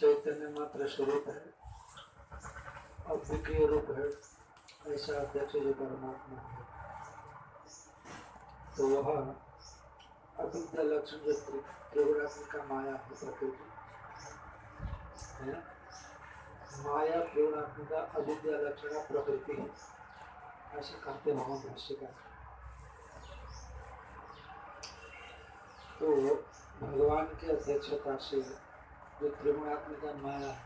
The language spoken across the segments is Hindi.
चैतन्य मात्र स्वरूप है, अद्वितीय रूप है, ऐसा अध्यक्ष जो परमात्मा है। तो वह अविद्या लक्षण जो त्रिगुणात्मिका माया है प्रकृति, है माया, त्रिगुणात्मिका अविद्या लक्षण प्रकृति। है ऐसे कहते भगवान भाष्यकार तो भगवान की अध्यक्षता से जो त्रिगुणात्मिका माया,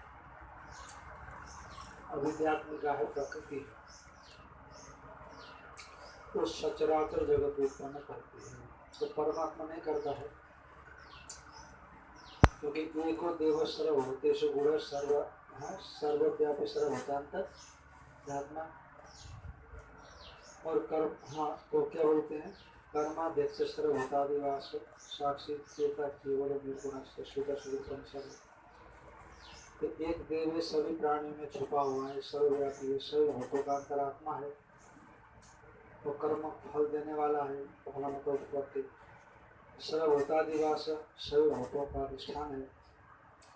अविद्यात्मिका है प्रकृति। तो सचराचर जगत उत्पन्न करती है। तो परमात्मा नहीं करता है। क्योंकि एको देव सर्व भूतेषु गुण सर्व हाँ सर्वव्यापी सर्वभूतांत आत्मा और कर्म हाँ तो क्या बोलते हैं? कर्माध्यक्ष सर्वभूतादिवास साक्षी चेता केवल तो एक देव है सभी प्राणियों में छुपा हुआ है, सर्वव्यापी है सभी भूतों का अंतरात्मा है। वो कर्म फल देने वाला है उत्पत्ति। सर्वभूतादिवास सभी भूतों का अधिष्ठान है।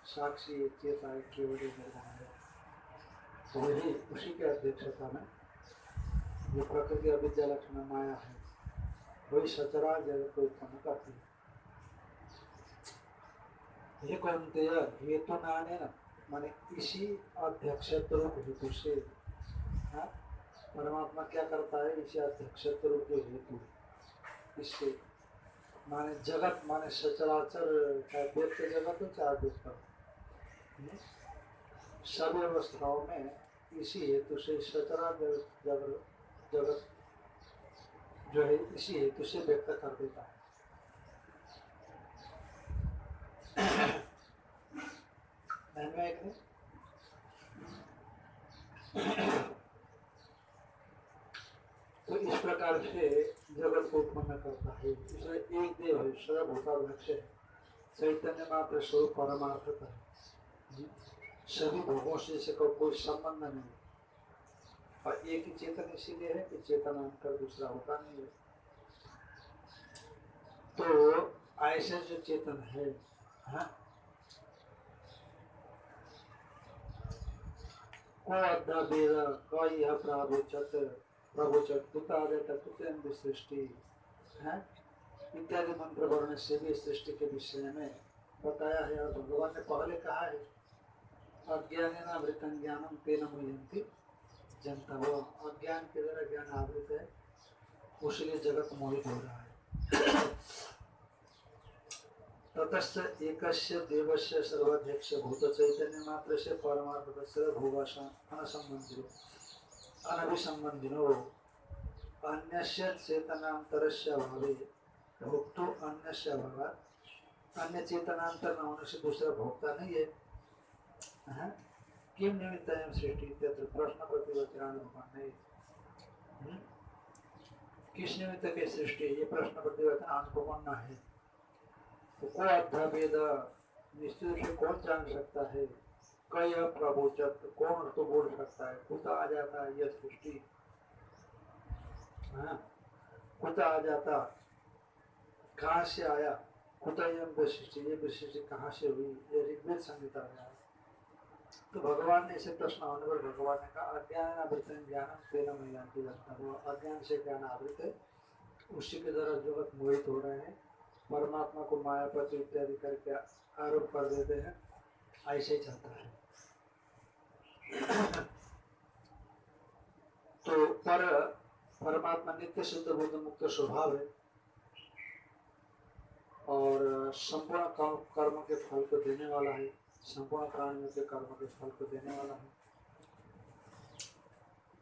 साक्षी चेता है केवल निर्गुण है। वही उसी के अध्यक्षता में जो प्रकृति अविद्या लक्षण माया है। वही सचरा जगत को उत्पन्न ये कहते हेतु नाने न माने इसी अध्यक्षत्व हेतु से परमात्मा क्या करता है इसी अध्यक्षत्व जो हेतु इससे माने जगत माने सचराचर चाहे व्यक्त जगत हो चाहे व्यक्त सभी अवस्थाओं में इसी हेतु से सचरा जगत जगत जो है, इसी हेतु से व्यक्त कर देता है। तो इस प्रकार से जगत को उत्पन्न करता है। इसलिए एक देव है सर्वभूताध्यक्ष है। चैतन्य मात्र स्वरूप परमार्थ है। सभी भोगों से इसका कोई संबंध नहीं। और एक ही चेतन इसीलिए है कि चेतन अंतर दूसरा होता नहीं है। तो ऐसे जो चेतन है हाँ। सृष्टि, है। इत्यादि मंत्र वर्ण से भी सृष्टि के विषय में बताया है और भगवान ने पहले कहा है अज्ञान अमृतम ज्ञानम तेन मुयंती जनता वो अज्ञान के द्वारा ज्ञान आवृत है। उसलिए जगत मोहित हो रहा है। ततश्च एकस्य देवस्य सर्वाध्यक्ष भूत चैतन्य मात्र से परमार्थ से भोगासन अनसंबंधिनो, अनभिसंबंधिनो। अन्यस्य चेतनांतरस्य अभावे भोक्तो अन्यस्य अभाव अन्य चेतनांतर न होने से दूसरा भोक्ता नहीं है। हाँ? इत्यत्र प्रश्न प्रतिवचन भगवान नहीं किस निमित्त के सृष्टि? ये प्रश्न प्रतिवचन अनुपन्न है? तो को निश्चित से कौन जान सकता है? कई प्रभुचत कौन तो बोल सकता है? कुता आ जाता है यह सृष्टि। कुता आ जाता। कहाँ से आया? कुता यम सृष्टि ये सृष्टि कहाँ से हुई? ये ऋग्वेद संहिता में तो भगवान ने इसे प्रश्न होने पर भगवान ने कहा, अज्ञान आवृत ज्ञान तेरह महिला की रचना अज्ञान से ज्ञान आवृत उसी के द्वारा जगत मोहित हो रहे हैं, परमात्मा को मायापति इत्यादि करके आरोप कर देते हैं, ऐसे ही चलता है। तो पर, परमात्मा नित्य सिद्ध बुद्ध मुक्त स्वभाव है। और संपूर्ण कर्म के फल को देने वाला है। संपूर्ण प्राणियों के कर्म के फल को देने वाला है।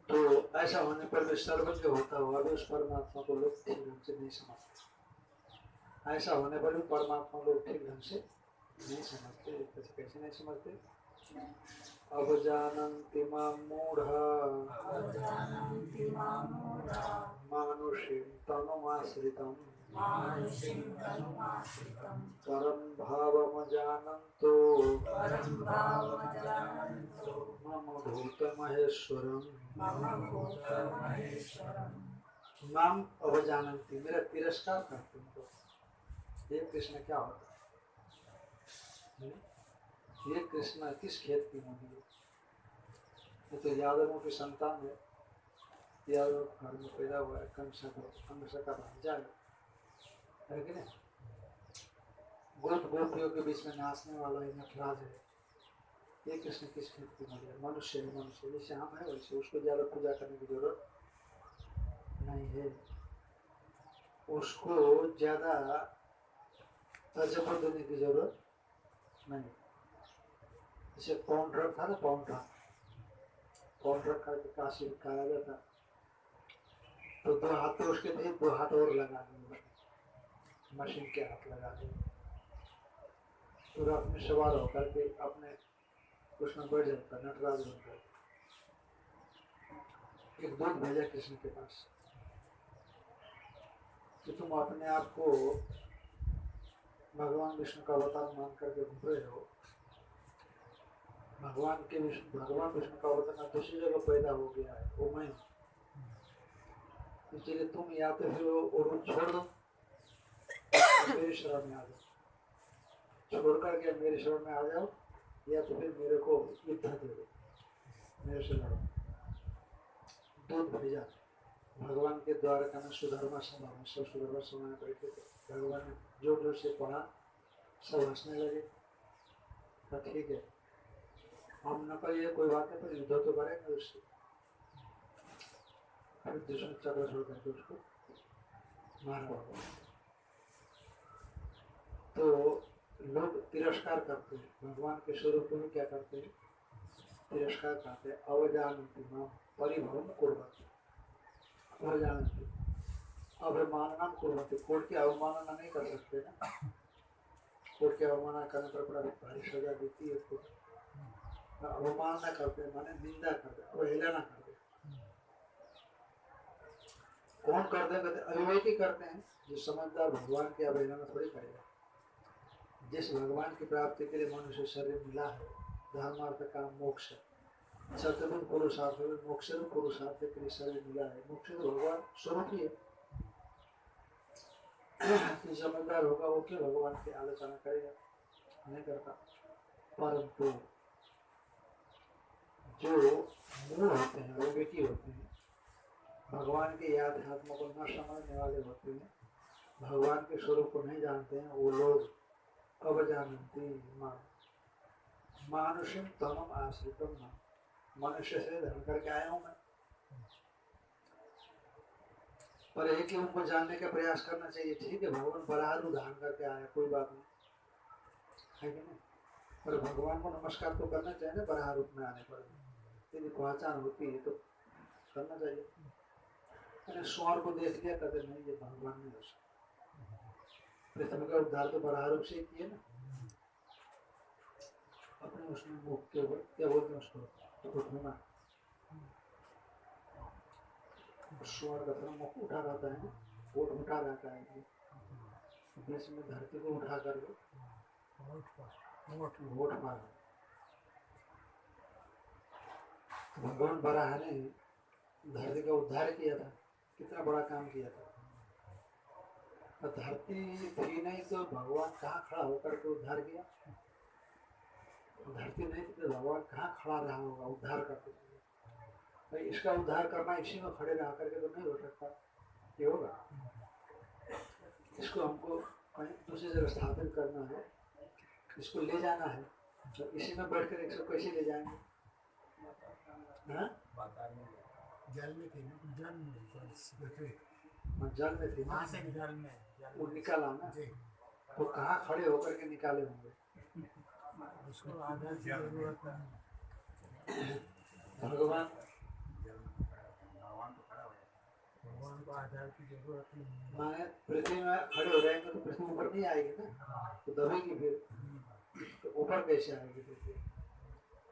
तो ऐसा होने पर भी सर्वज्ञ होता हुआ भी उस परमात्मा को लोग ठीक ढंग से नहीं समझते। ऐसा होने पर भी परमात्मा लोग ठीक ढंग से नहीं समझते कैसे कैसे नहीं समझते? अब जानन्ति माँ मूढ़ा। मानुषीं तनुमाश्रितम्। परं भावमजानन्तो। मम भूतमहेश्वरम्। मम अवजानन्ति। मेरा तिरस्कार करते हैं। तो ये कृष्ण क्या होता है? हम्म? ये कृष्ण किस खेत की मुनि है? ये तो यादवों की संतान है। यादव घर में पैदा हुआ है कंस का कंस का भांजा है। कि नहीं? गोप गोपियों के बीच में नाचने वाला है नटराज है। ये कृष्ण किस मनुष्य है मनुष्य है। वैसे उसको ज़्यादा पूजा करने की ज़रूरत नहीं है। उसको ज़्यादा देने की ज़रूरत नहीं। जैसे पाउंडर था ना पाउंडर पाउंडर का के काशी तो दो हाथ तो उसके थे दो हाथ और लगा मशीन के हाथ लगा दिए तो रथ में सवार होकर के अपने उसमें बैठ जाता नटराज बनकर एक दूध भेजा कृष्ण के पास, कि तुम अपने आप को भगवान विष्णु का अवतार मान करके घूम रहे हो। भगवान के विष्णु, भगवान विष्णु का अवतार दूसरी जगह पैदा हो गया है, वो मैं हूँ। इसलिए तुम या तो फिर वो छोड़ दो। मेरे शरण में आ जाओ। छोड़ करके मेरे शरण में आ जाओ, या तो फिर मेरे को युद्ध दे दो। मेरे से लड़ो दूध भेजा भगवान के द्वारा का ना सुधर्मा में सब सुधर्मा में बैठे थे भगवान ने ज़ोर ज़ोर से पढ़ा सब हंसने लगे। तो ठीक है। हम न करिए कोई बात नहीं, पर युद्ध तो करेंगे उससे। फिर दुश्मन चक्र छोड़ करके उसको मारा तो लोग तिरस्कार करते हैं। भगवान के स्वरूप में क्या करते हैं? तिरस्कार करते हैं। अवजानती माँ परिभ्रम कुर्वती अवजानती अवमानना कुर्वती कोर्ट की अवमानना नहीं कर सकते ना। कोर्ट की अवमानना करने पर बड़ा भारी सजा देती है कोर्ट अवमानना करते माने निंदा करते अवहेलना करते कौन करते हैं? कहते अविवेकी करते हैं। जो समझदार भगवान की अवहेलना थोड़ी करेगा। जिस भगवान की प्राप्ति के लिए मनुष्य शरीर मिला है, धर्मार्थ का मोक्ष सत्यविद पुरुषार्थ मोक्ष पुरुषार्थ के लिए शरीर मिला है। मोक्ष तो भगवान स्वरूप ही है। समझदार होगा वो क्यों भगवान की आलोचना करेगा? नहीं करता। परंतु जो मूल होते हैं अविवेकी होते हैं, भगवान के याद आत्मा को न समझने वाले होते हैं, भगवान के स्वरूप को नहीं जानते हैं, वो लोग अवजानती माँ। मानुषम तमम आश्रितम माँ। मनुष्य से धर्म करके आया हूँ मैं। पर एक ही उनको जानने का प्रयास करना चाहिए। ठीक है, भगवान बराह रूप धारण करके आया, कोई बात नहीं। है कि नहीं? पर भगवान को नमस्कार तो करना चाहिए ना बराह रूप में आने पर। यदि पहचान होती है तो करना चाहिए। मैंने स्वर्ण को देख लिया, कहते नहीं, ये भगवान नहीं हो सकता। पृथ्वी का उद्धार तो बराह रूप से ना। अपने उसमें मुख के ऊपर, क्या बोलते हैं उसको? स्वर्ण का थोड़ा मुख उठा रहता है ना वोट उठा रहता है बीच में धरती को उठा कर वोट भगवान बराह ने, धरती का उद्धार किया था, कितना बड़ा काम किया था। और धरती थी नहीं तो भगवान कहाँ खड़ा होकर के उद्धार किया? धरती नहीं थी तो भगवान कहाँ खड़ा रहा होगा उद्धार करते भाई इसका उद्धार करना इसी में खड़े रह करके तो नहीं हो सकता। ये होगा। इसको हमको दूसरी जगह स्थापित करना है। इसको ले जाना है। तो इसी में बैठ कर इसको कैसे ले जाएँगे? हाँ? जल में जल में जल मैं जल में थी वहाँ से जल में वो निकाला ना। जी। वो कहाँ खड़े होकर के निकाले होंगे? उसको आधार की ज़रूरत भगवान? भगवान को आधार की ज़रूरत नहीं है। माने पृथ्वी में खड़े हो जाएँगे तो पृथ्वी ऊपर नहीं आएगी ना? तो दबेगी फिर। तो ऊपर कैसे आएगी पृथ्वी।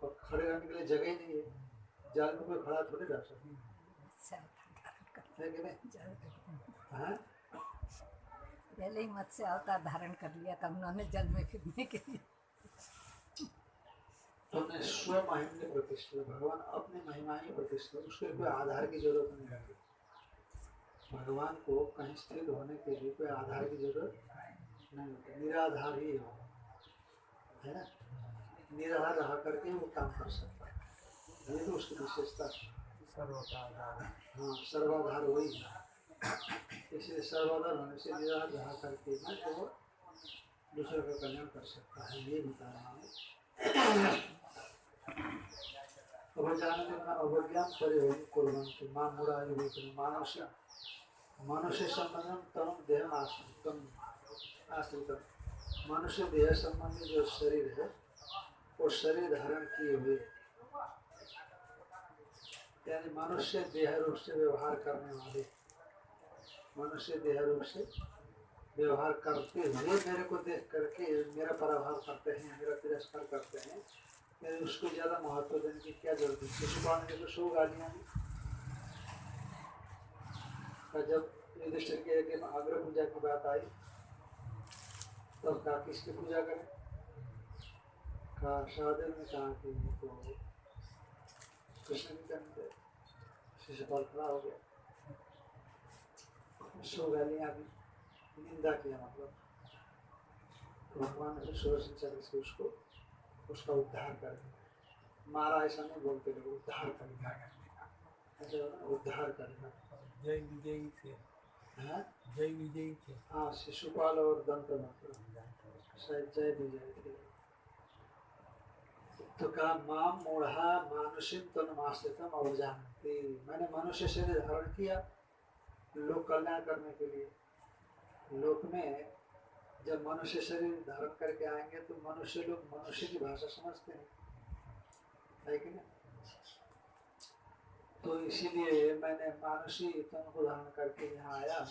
और खड़े रहने के लिए जगह ही नहीं है। जाल में कोई खड़ा थोड़ी रह सकता। है हाँ पहले ही मत्स्य अवतार धारण कर लिया था उन्होंने जल में फिरने के लिए। तुमने स्व महिमा प्रतिष्ठित भगवान अपनी महिमा ही प्रतिष्ठित उसके कोई आधार की ज़रूरत नहीं है भगवान को कहीं स्थित होने के लिए कोई आधार की ज़रूरत नहीं होती निराधार ही हो है ना? निराधार रह करके वो काम कर सकता है। ये तो उसकी विशेषता है। आधार है हाँ सर्वाधार वही है इसलिए सर्वाधार होने से निराधार रह करके भी वो दूसरे का कल्याण कर सकता है, ये बता रहा हूँ। अवजानने अवज्ञान परिवहन कुर्वन्ति माँ मुरायुवेतन मानुष्य, मनुष्य संबंधम तम देह आश्रितम आश्रितम। मनुष्य देह संबंधी जो शरीर है, वो शरीर धारण किए हुए यानी मनुष्य देह रूप से व्यवहार करने वाले। मनुष्य देह रूप से व्यवहार करते हुए मेरे को देख करके मेरा पराभाव करते हैं, मेरा तिरस्कार करते हैं। मेरे उसको ज़्यादा महत्व देने की क्या ज़रूरत है? शिशुपाल ने तो सो गालियाँ और जब युधिष्ठिर के एक अग्र पूजा की बात आई, तब कहा, किसकी पूजा करें? कहा सहदेव ने कहा कि तो कृष्ण की करनी चाहिए शिशुपाल हो गया सो गालियाँ दी निंदा किया मतलब भगवान ने सुदर्शन चक्र से उसको उसका उद्धार कर दिया मारा ऐसा नहीं बोलते लोग उद्धार कर दिया ऐसा होता उद्धार करना जय विजयी थे जय विजयी थे हाँ शिशुपाल और दंत शायद जय विजय थे तो कहा, माँ, मूढ़ा मानुषिम तनुमाश्रितम अवजानती। मैंने मनुष्य शरीर धारण किया लोक कल्याण करने के लिए। लोक में जब मनुष्य शरीर धारण करके आएँगे तो मनुष्य लोग मनुष्य की भाषा समझते हैं। है कि नहीं? तो इसीलिए मैंने मानुषी तन को धारण करके यहाँ आया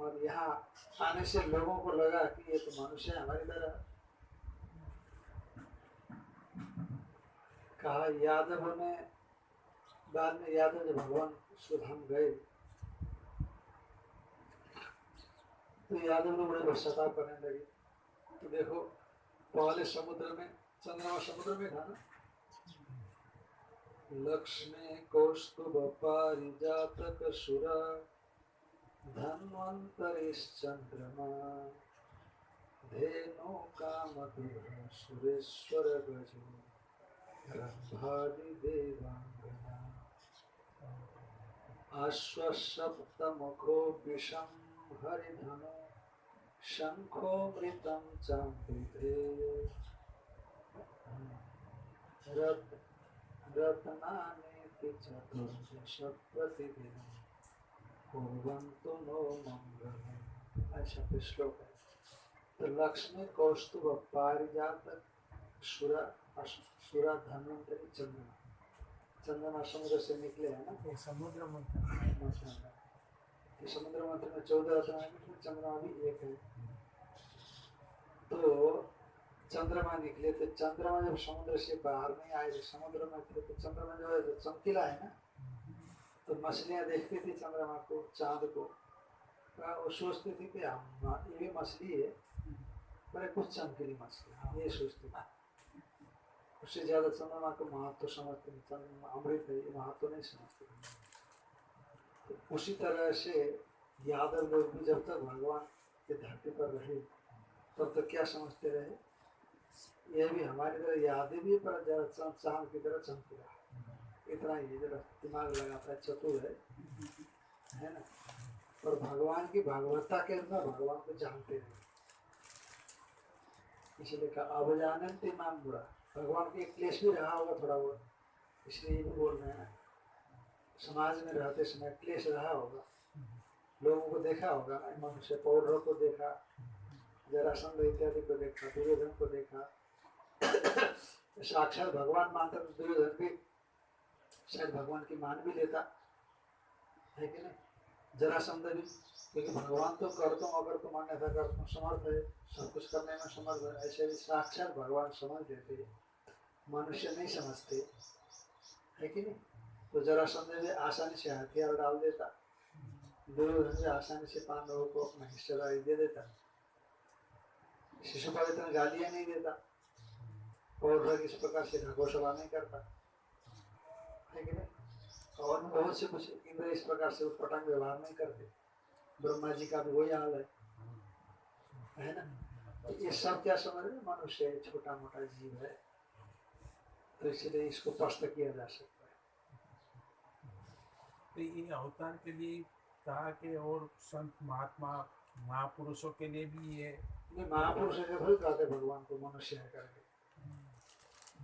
और यहाँ आने से लोगों को लगा कि ये तो मनुष्य हमारी तरह। कहा यादव ने बाद में यादव जब भगवान सुधाम गए। तो यादव लोग बड़े भ्रष्टाचार करने लगे। तो देखो, पहले समुद्र में, चंद्रमा समुद्र में था ना? लक्ष्मी कौस्तुभ पारिजातक सुर धन्वंतरिश्चंद्रमा धेनु कामधुर सुरेश्वर गजो अश्वसप्तमुखो विषम हरिधनु शंखो मृतम चामृते रत चतुर्दश नो कोई श्लोक तो लक्ष्मी कौस्तुभ पारिजात सुरा सुरा धन्वंतरी चंद्रमा। चंद्रमा समुद्र से निकले हैं ना? समुद्र मंथन तो समुद्र मंथन में चौदह है फिर चंद्रमा भी एक है। तो चंद्रमा निकले तो चंद्रमा जब समुद्र से बाहर नहीं आए थे समुद्र में थे तो चंद्रमा जो है तो चमकीला है ना? तो मछलियाँ देखती थी चंद्रमा को चाँद को। वो सोचती थी कि हम ये भी मछली है बड़े कुछ चमकीली मछली हम ये सोचती थी। उससे ज़्यादा चंद्रमा को महत्व समझते नहीं चंद्रमा अमृत है, ये महत्व नहीं समझते। तो उसी तरह से यादव लोग भी जब तक भगवान के धरती पर रहे, तब तक क्या समझते रहे? यह भी हमारी तरह यादें भी पर चाँद की तरह चमक रहा। है इतना ही, जरा दिमाग लगाता है चतुर है। है ना? और भगवान की भागवता के अंदर भगवान को जानते हैं इसलिए कहा, अब जानते नाम बुरा। भगवान के क्लेश भी रहा होगा थोड़ा बहुत, इसलिए रहे हैं समाज में रहते समय क्लेश रहा होगा। लोगों को देखा होगा, मनुष्य पौधों को देखा, जरासंध इत्यादि को देखा, दुर्योधन को देखा। साक्षात भगवान मानता तो दुर्योधन भी शायद भगवान की मान भी लेता। है कि नहीं? जरासंध भी, क्योंकि भगवान तो कर तुम अगर तुम अन्यथा कर समर्थ है, सब कुछ करने में समर्थ है, ऐसे भी साक्षात भगवान समझ देते मनुष्य नहीं समझते। है कि नहीं? तो जरासंध भी आसानी से हथियार डाल देता। दुर्योधन आसानी से पांडवों को अपना हिस्सेदारी दे देता। शिशुपाल इतना गालियाँ नहीं देता। और इस प्रकार से घोषणा नहीं करता। है कि नहीं? और बहुत से कुछ इंद्र इस प्रकार से उत्पटांग व्यवहार नहीं करते। ब्रह्मा जी का भी वही हाल है। है ना? तो ये सब क्या समझ रहे मनुष्य छोटा मोटा जीव है। तो इसलिए इसको स्पष्ट किया जा सकता है। तो ये अवतार के लिए कहा कि और संत महात्मा महापुरुषों के लिए भी ये महापुरुष थोड़ी कहते भगवान को मनुष्य है करके।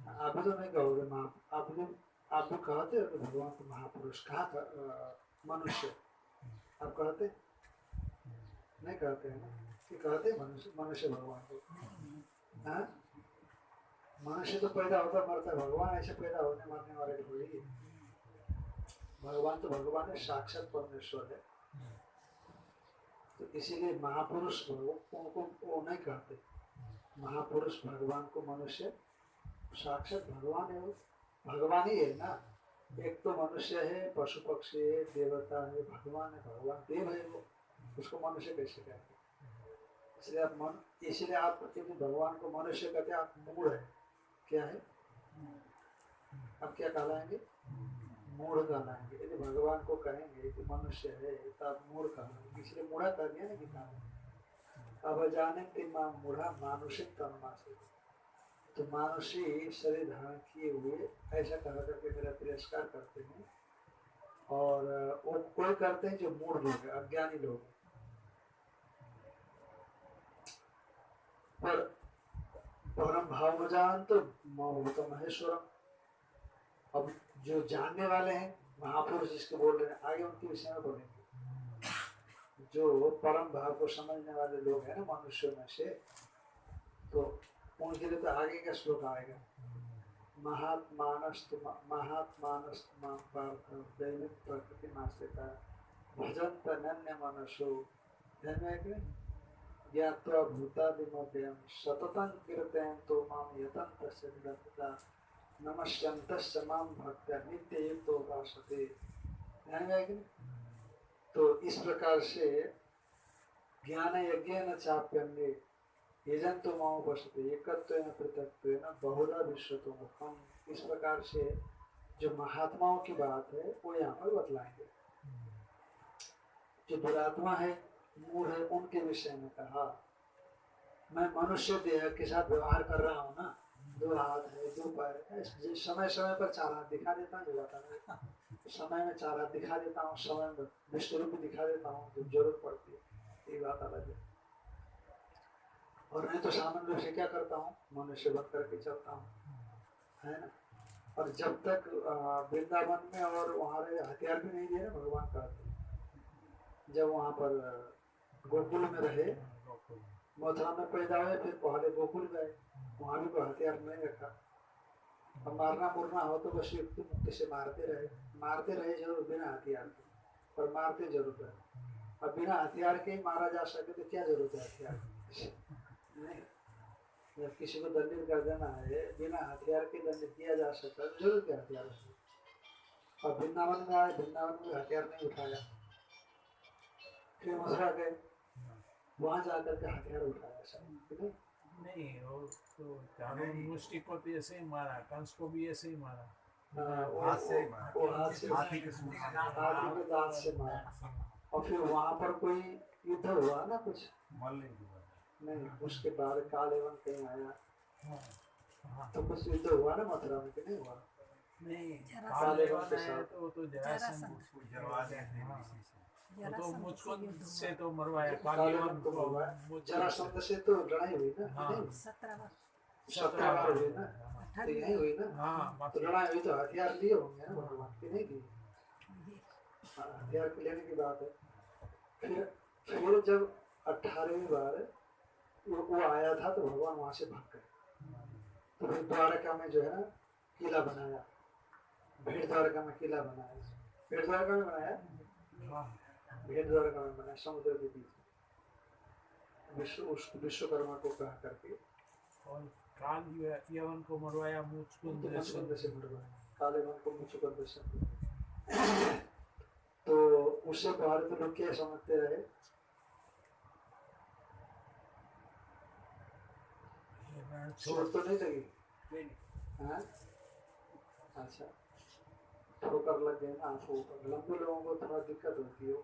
आप तो नहीं कहोगे महा आप भी आप भी कहते हो भगवान को महापुरुष कहा था मनुष्य। आप कहते? नहीं कहते हैं ना? कि कहते मनुष्य मनुष्य भगवान को। हाँ? मनुष्य तो पैदा होता मरता भगवान ऐसे पैदा होने मरने वाले नहीं भगवान तो भगवान है, साक्षात परमेश्वर है। तो इसीलिए महापुरुष उनको वो नहीं कहते। महापुरुष भगवान को मनुष्य, साक्षात भगवान है वो। भगवान ही है ना। एक तो मनुष्य है, पशु पक्षी है, देवता है, भगवान है, भगवान देव है वो। उसको मनुष्य कैसे कहते इसलिए आप मन, इसलिए आप भगवान को मनुष्य कहते आप मूड है। क्या है? आप क्या कहलाएँगे? मूढ़ कहलाएँगे। यदि भगवान को कहेंगे कि मनुष्य है तो आप मूढ़ कहलाएँगे। इसलिए मूढ़ा कर दिया ना में। अब जाने के माँ मूढ़ा मानुषिक तन्मा से। तो मानुषी शरीर धारण किए हुए ऐसा कहा करके मेरा तिरस्कार करते हैं। और, वो कोई करते हैं जो मूढ़ लोग अज्ञानी लोग। पर परम भाव जान तो भूत महेश्वरम। अब जो जानने वाले हैं, महापुरुष जिसके बोल रहे हैं, आगे उनके विषय में बोलेंगे। जो परम भाव को समझने वाले लोग हैं ना मनुष्य में से तो उनके लिए तो आगे का श्लोक आएगा। महात्मानस्त महात्मानस्त दैनिक प्रकृति मास्यता भजंत नन्य मनुष्यो। ध्यान ज्ञात्वा भूतादिमव्ययं सततं कीर्तयं तो माँ यतन्तस्य निरतता नमस्यन्तस्य माँ? तो इस प्रकार से ज्ञान यज्ञ चाप्यन्ने यजंतो माओ बसते एकत्व पृथकत्व बहुधा विश्व तो मुखम इस प्रकार से जो महात्माओं की बात है, वो यहाँ पर बतलाएँगे। जो दुरात्मा है मूढ़ है उनके विषय में कहा। मैं मनुष्य देह के साथ व्यवहार कर रहा हूँ ना, दो हाथ है, दो पैर है समय समय पर चार हाथ दिखा देता हूँ बता समय में चार हाथ दिखा देता हूँ, समय में विश्व रूप दिखा देता हूँ जब ज़रूरत पड़ती है, ये बात अलग है। और नहीं तो सामान्य रूप से क्या करता हूँ, मनुष्य बन करके चलता हूँ, है ना? और जब तक वृंदावन में और वहाँ हथियार भी नहीं ना, भगवान कहते जब वहाँ पर गोकुल में रहे, मथुरा में पैदा हुए, फिर पहले गोकुल गए। वहाँ भी कोई हथियार नहीं रखा। अब मारना मुरना हो तो बस युक्ति मुक्ति से मारते रहे। मारते रहे ज़रूर बिना हथियार के, पर मारते ज़रूर रहे। अब बिना हथियार के ही मारा जा सके तो क्या ज़रूरत है हथियार नहीं। जब किसी को दंडित कर देना है, बिना हथियार के दंडित किया जा सकता है तो ज़रूर क्या हथियार और वृंदावन में आए, वृंदावन में हथियार नहीं उठाया। फिर मथुरा गए। वहाँ जाकर के हथियार उठाया सब ठीक है? नहीं वो तो मुष्टि को तो ऐसे ही मारा कंस को भी ऐसे ही मारा हाथ से मारा। वो हाथ से हाथी के सूंड से। हाथी के दांत से मारा और फिर वहाँ पर कोई युद्ध हुआ ना कुछ मल्लिक की बात। नहीं उसके बाद काल एवं कहीं आया हाँ, हाँ। तो कुछ युद्ध हुआ ना मथुरा में नहीं हुआ नहीं काल एवं के साथ। तो तो जरा जरासंध हैं हाँ। वो तो मुझको से तो मरवाया। एवं को को जरा शब्द से तो लड़ाई हुई ना हाँ। सत्रह वर्ष। सत्रह बार हुई ना? तो अठारह यही हुई ना? हाँ तो लड़ाई हुई तो हथियार लिए होंगे ना भगवान की नहीं की? हाँ, हथियार के लेने की बात है। फिर फिर जब अठारहवीं बार वो, वो आया था तो भगवान वहाँ से भाग गए। तो फिर द्वारका में जो है ना किला बनाया। भीड़ द्वारका में किला बनाया। भीड़ द्वारका में बनाया? भीड़ द्वारका में बनाया समुद्र के बीच विश्व उस विश्वकर्मा को कहा करके और काल यव- यवन को मरवाया मुचकुंद से मरवाया। काले मन को मुचकुंद से तो उससे बाहर तो लोग क्या समझते रहे? चोट तो नहीं लगी? हाँ? अच्छा। ठोकर लग गए आँखों पर लंबे लोगों को थोड़ा दिक्कत होती हो।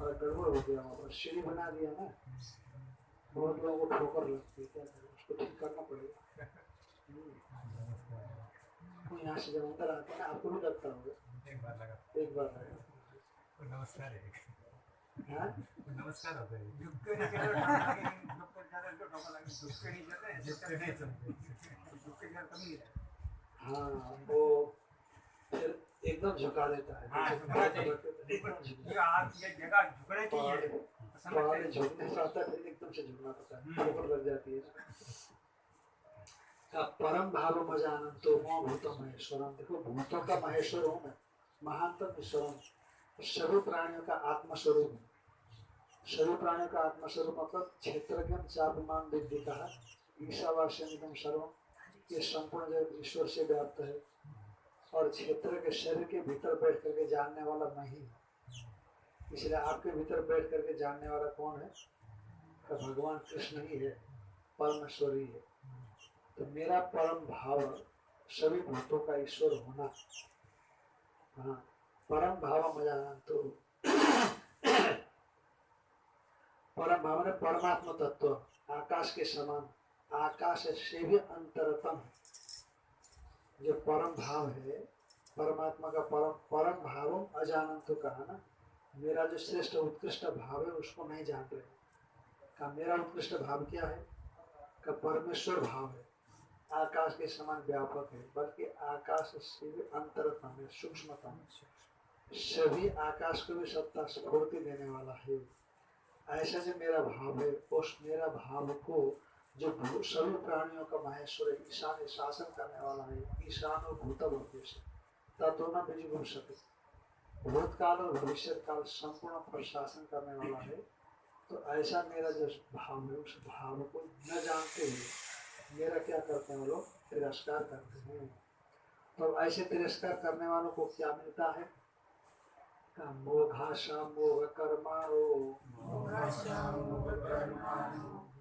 और गड़बड़ हो गया वहाँ पर सीढ़ी बना दिया ना। बहुत लोगों को ठोकर लगती है। क्या करें? उसको ठीक करना पड़ेगा। हम्म। यहाँ से जब अंदर आते हैं आपको भी लगता होगा। एक बार लगा। एक बार। तो नमस्कार है। हाँ? तो नमस्कार हो। लगे। ही वो एकदम झुका देता है हाँ, है। झुकने है। पहाड़ है एकदम से झुकना पड़ता है ठोकर लग जाती है। परम भाव मजानन तो मोह भूतो महेश्वरम। देखो भूतों का महेश्वर हूँ मैं महानतम ईश्वरम सभी प्राणियों का आत्मस्वरूप हूँ। सभी प्राणियों का आत्मस्वरूप मतलब क्षेत्रज्ञ चापमान विद्धि कहा ईशावास्यम सर्वम ये संपूर्ण जगत ईश्वर से व्याप्त है। और क्षेत्र के शरीर के भीतर बैठ करके जानने वाला मैं ही हूँ। इसलिए आपके भीतर बैठ करके जानने वाला कौन है? तो भगवान कृष्ण ही है, परमेश्वर ही। है तो मेरा परम भाव सभी भूतों का ईश्वर होना। हाँ परम भाव मजानन तो परम भाव ने परमात्मा तत्व आकाश के समान, आकाश से भी अंतरतम जो परम भाव है, परमात्मा का परम परम भाव अजानन तो कहा ना? मेरा जो श्रेष्ठ उत्कृष्ट भाव है, उसको नहीं जान रहे का मेरा उत्कृष्ट भाव क्या है? का परमेश्वर भाव है। आकाश के समान व्यापक है, बल्कि आकाश से भी अंतरतम है, सूक्ष्मतम सभी आकाश को भी सत्ता, स्फूर्ति देने वाला है। ऐसा जो मेरा भाव है, उस मेरा भाव को जो सभी प्राणियों का महेश्वर है, ईशान शासन करने वाला है, ईशान और उद्देश्य तत्व न बीज सके। भूतकाल और भविष्य काल संपूर्ण प्रशासन करने वाला है। तो ऐसा मेरा जो भाव है, उस भाव को न जानते हुए मेरा क्या करते हैं लोग? तिरस्कार करते हैं। तो ऐसे तिरस्कार करने वालों को क्या मिलता है? मोघाशा मोघ कर्माणो मोघ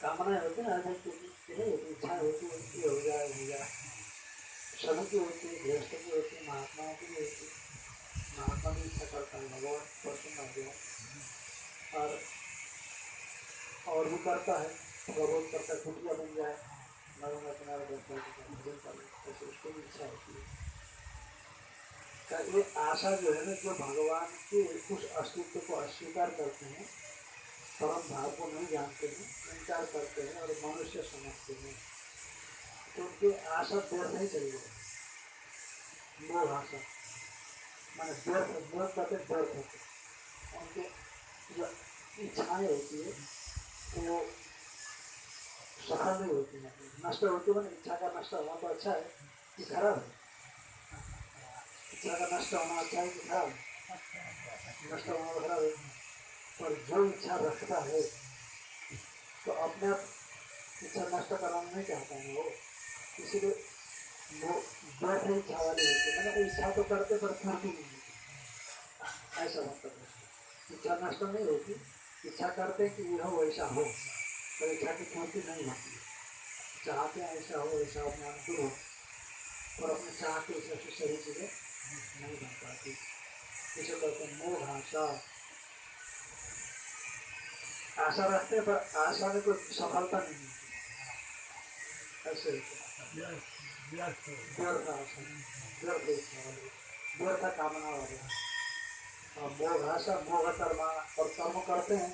कामनाएँ होती है ना होती इच्छा होती है कि हो जाए हो जाए सभी की होती है गृहस्थ की होती है महात्माओं की भी होती है महात्मा भी इच्छा करता है भगवान प्रसन्न हो गया और और भी करता है बहुत करता है कुटिया बन जाए नर्मदा किनारे भजन कर उसको भी इच्छा होती है ये आशा जो है ना जो भगवान के उस अस्तित्व को अस्वीकार करते हैं परम भाव को नहीं जानते हैं इनकार करते हैं और मनुष्य समझते हैं। तो उनकी आशा नहीं गई मोह आशा। मैंने व्यर्थ व्यर्थ करते व्यर्थ होते उनके जो इच्छाएँ होती है, वो सफल नहीं होती है। नष्ट होती है इच्छा का नष्ट होना तो अच्छा है कि खराब है। इच्छा का नष्ट होना अच्छा है कि खराब नष्ट होना तो खराब है। पर जो इच्छा रखता है? तो अपने आप इच्छा नष्ट कराना नहीं चाहता है वो? इसीलिए वो बैठे इच्छा वाली होती है मैंने इच्छा तो करते पर पूर्ति नहीं होती ऐसा मतलब है। इच्छा नष्ट नहीं होती। इच्छा करते कि यह हो वैसा हो। पर इच्छा की पूर्ति नहीं होती। चाहते हैं ऐसा हो, ऐसा अपने अनुकूल हो। और अपने चाह के हिसाब से सही चीज़ें नहीं बन पाती। इसे कहते हैं मोह आशा आशा रखते हैं, पर आशा में कोई सफलता नहीं मिलती। ऐसे है। व्यर्थ कामना वाले। और मोह आशा मोह कर्म और कर्म करते हैं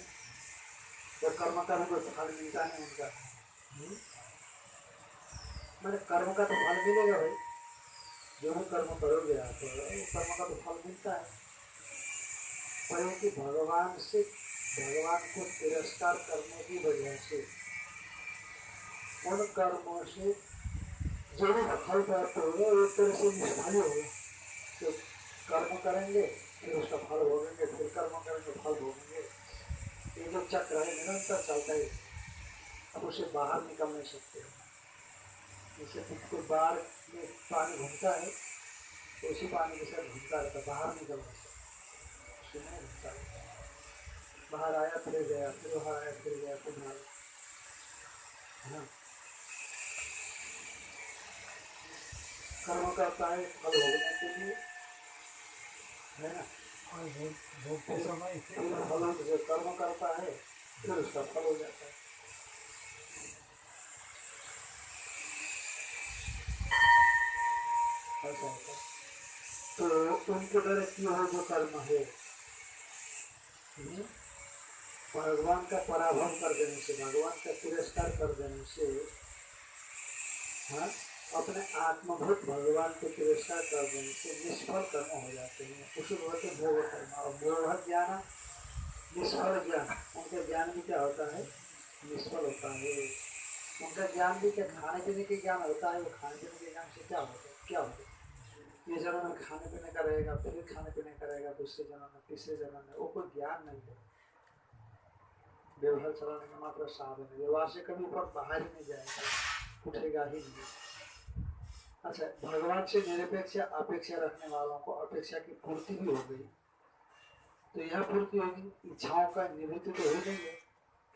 तो कर्म का भी कोई फल मिलता नहीं उनका? मैंने कर्म का तो फल मिलेगा भाई। जो भी कर्म करोगे आप कर्म का तो फल मिलता है। पर भगवान से भगवान को तिरस्कार करने की वजह से, उन कर्मों से जो भी फल प्राप्त होगा एक तरह से निष्फल ही होगा तो कर्म करेंगे, फिर उसका फल भोगेंगे, फिर कर्म करेंगे, फल भोगेंगे। ये जो चक्र है, निरंतर चलता है। अब उसे बाहर निकल नहीं सकते। जैसे कोई बाहर में पानी घूमता है तो उसी पानी के साथ घूमता रहता है, बाहर निकल नहीं सकता। नहीं घूमता है। बाहर आया फिर गया फिर बाहर आया फिर गया फिर बाहर है ना? कर्म करता है फल भोगने के लिए। है ना? के फिर फल जो कर्म करता है फिर उसका फल हो जाता है। ऐसा होता है। तो उनके द्वारा किया हुआ जो कर्म है। हम्म, भगवान का पराभव कर देने से भगवान का तिरस्कार कर देने से हाँ अपने आत्मभूत भगवान को तिरस्कार कर देने से निष्फल कर्म हो जाते हैं। उसे बोलते हैं भोग कर्म और भोग ज्ञान, निष्फल ज्ञान, उनका ज्ञान भी क्या होता है? निष्फल होता है। उनका ज्ञान भी क्या खाने पीने के ज्ञान होता है? वो खाने पीने के ज्ञान से क्या होता है? क्या होता है? ये जन्म में खाने पीने का रहेगा, फिर खाने पीने का रहेगा, दूसरे जन्म में, तीसरे जन्म में, वो कोई ज्ञान नहीं है। व्यवहार चलाने का मात्र साधन है। व्यवहार से कभी ऊपर बाहर ही नहीं जाएगा, उठेगा ही नहीं। अच्छा भगवान से निरपेक्ष अपेक्षा रखने वालों को अपेक्षा की पूर्ति भी हो गई। तो यह पूर्ति होगी, इच्छाओं का निवृत्ति तो हो गई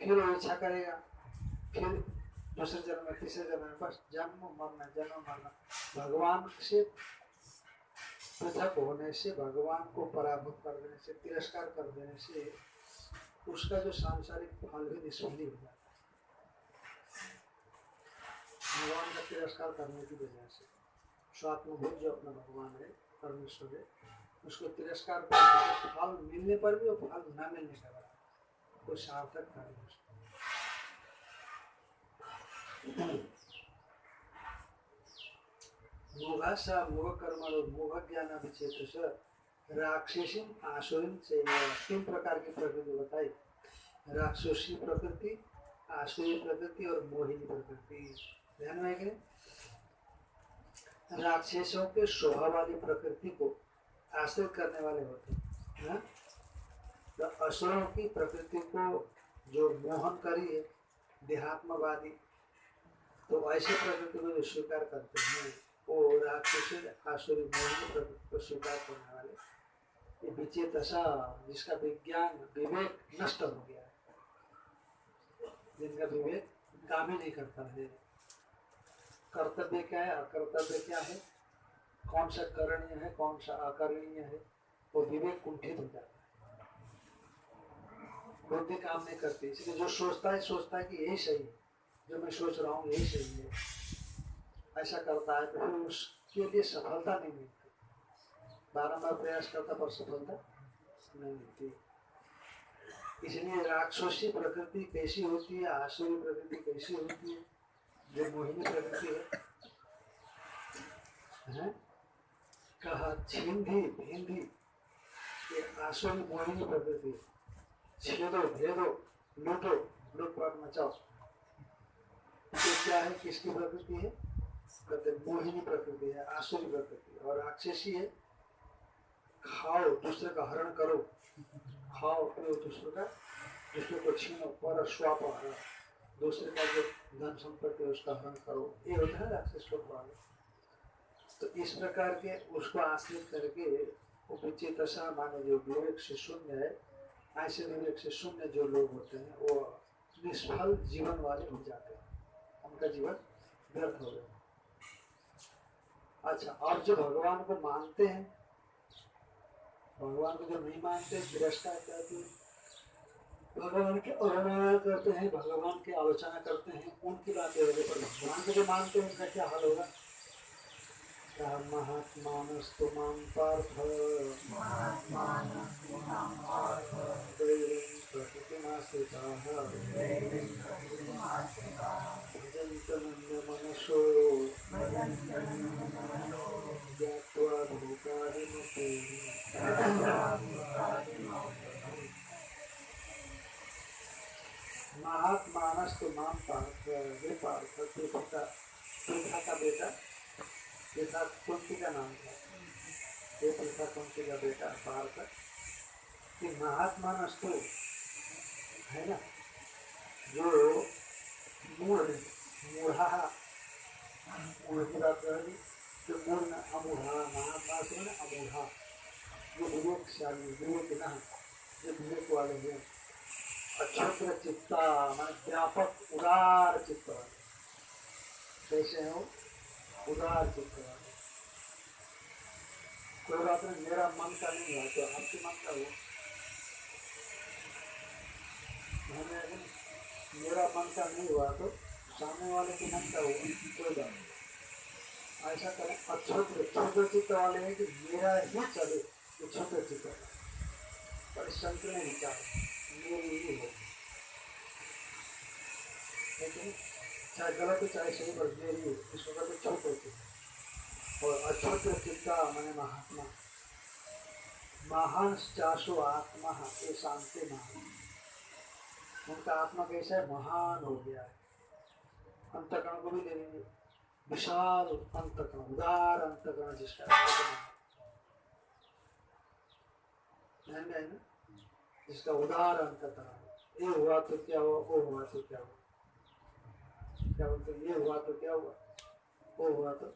फिर वो इच्छा करेगा, फिर दूसरे जन्म में, तीसरे जन्म में, बस जन्म मरना जन्म मरना। भगवान से पृथक होने से, भगवान को पराभूत कर देने से, तिरस्कार कर देने से उसका जो सांसारिक फल भी निष्फल हो जाता है। भगवान का तिरस्कार करने की वजह से, स्वात्मभूत जो अपना भगवान है, परमेश्वर है, उसको तिरस्कार करने से फल मिलने पर भी और फल न मिलने का बराबर कोई सार्थक कार्य उसका मोघासा मोह कर्म और मोह ज्ञान विचेत राक्षसी आसुरी से तीन प्रकार की प्रकृति बताई राक्षसी प्रकृति आसुरी प्रकृति और मोहिनी प्रकृति ध्यान में नहीं? राक्षसों के स्वभाव वाली प्रकृति को आश्रित करने वाले होते हैं हाँ? तो असुरों की प्रकृति को जो मोहन करी है, देहात्मवादी तो ऐसे प्रकृति को जो स्वीकार करते हैं, वो राक्षस आसुरी मोहिनी प्रकृति को स्वीकार करने ये दशा जिसका विज्ञान, विवेक नष्ट हो गया है। जिनका विवेक काम ही नहीं करता है। कर्तव्य क्या है? अकर्तव्य क्या है? कौन सा करणीय है, कौन सा अकरणीय है? वो विवेक कुंठित हो जाता है। बुद्धि काम नहीं करती। इसलिए जो सोचता है सोचता है कि यही सही है। जो मैं सोच रहा हूँ, यही सही है। ऐसा करता है तो फिर उसके लिए सफलता नहीं मिलती। बारम्बार प्रयास करता पर सफलता? नहीं मिलती इसलिए राक्षसी प्रकृति कैसी होती है आसुरी प्रकृति कैसी होती है, जो मोहिनी प्रकृति है, हैं? कहा, छिंदी, भिंदी, ये आसुरी मोहिनी प्रकृति छेदो, भेदो, लूटो, लूटपाट मचाओ। ये क्या है, किसकी प्रकृति है? कहते मोहिनी प्रकृति है आसुरी प्रकृति और राक्षसी है? खाओ, दूसरे का हरण करो। खाओ पियो दूसरे का, दूसरे को छीनो पर स्वाप हरण दूसरे का जो धन संपत्ति है, उसका हरण करो। ये होता है राक्षस लोग वाले तो इस प्रकार के उसको आश्रित करके वो विचित माने जो विवेक से शून्य है, ऐसे विवेक से शून्य जो लोग होते हैं, वो निष्फल जीवन वाले हो जाते हैं। उनका जीवन व्यर्थ हो गया अच्छा और जो भगवान को मानते हैं भगवान को जो नहीं मानते तिरस्कार करते हैं। भगवान की अवहेलना करते हैं भगवान की आलोचना करते हैं उनकी बातें हो गई पर भगवान को जो मानते हैं उसका क्या हाल होगा? महात्मानस्तु माँ पार्थ। दैवं प्रकृतिमाश्रिताः भजन्तनन्दमनसो ज्ञात्वा भूतादिमुक्तिः महात्मानस तो माम का बेटा पृथा कुंती का नाम था ये पृथा कुंती का बेटा पार्थ कि महात्मानस तो है ना जो मूढ़ मूढ़ा मूढ़ की बात कर हैं व्यापक उदार चित्त कैसे हो उदार चित्त कोई बात नहीं मेरा मन का नहीं हुआ तो आपके मन का मैंने मेरा मन का नहीं हुआ तो सामने वाले के मन का हुआ कोई बात नहीं ऐसा करें अक्षत्र छोटे चित्त वाले हैं कि मेरा ही चले तो छोटे वाले पर संत ने विचार मेरी ही हो लेकिन चाहे गलत हो, चाहे सही, पर मेरी हो इसको कहते छोटे चित्त और अछोटे चित्ता मैंने महात्मा। महान चाशो आत्मा, ये शांति महान। उनका आत्मा कैसा है? महान हो गया है। अंतकरण को भी ले लेंगे विशाल अंतकरण उदार अंतकरण जिसका ध्यान है ना जिसका उदार अंतकरण ये हुआ तो क्या हुआ वो हुआ तो क्या हुआ क्या बोलते ये हुआ तो क्या हुआ वो हुआ तो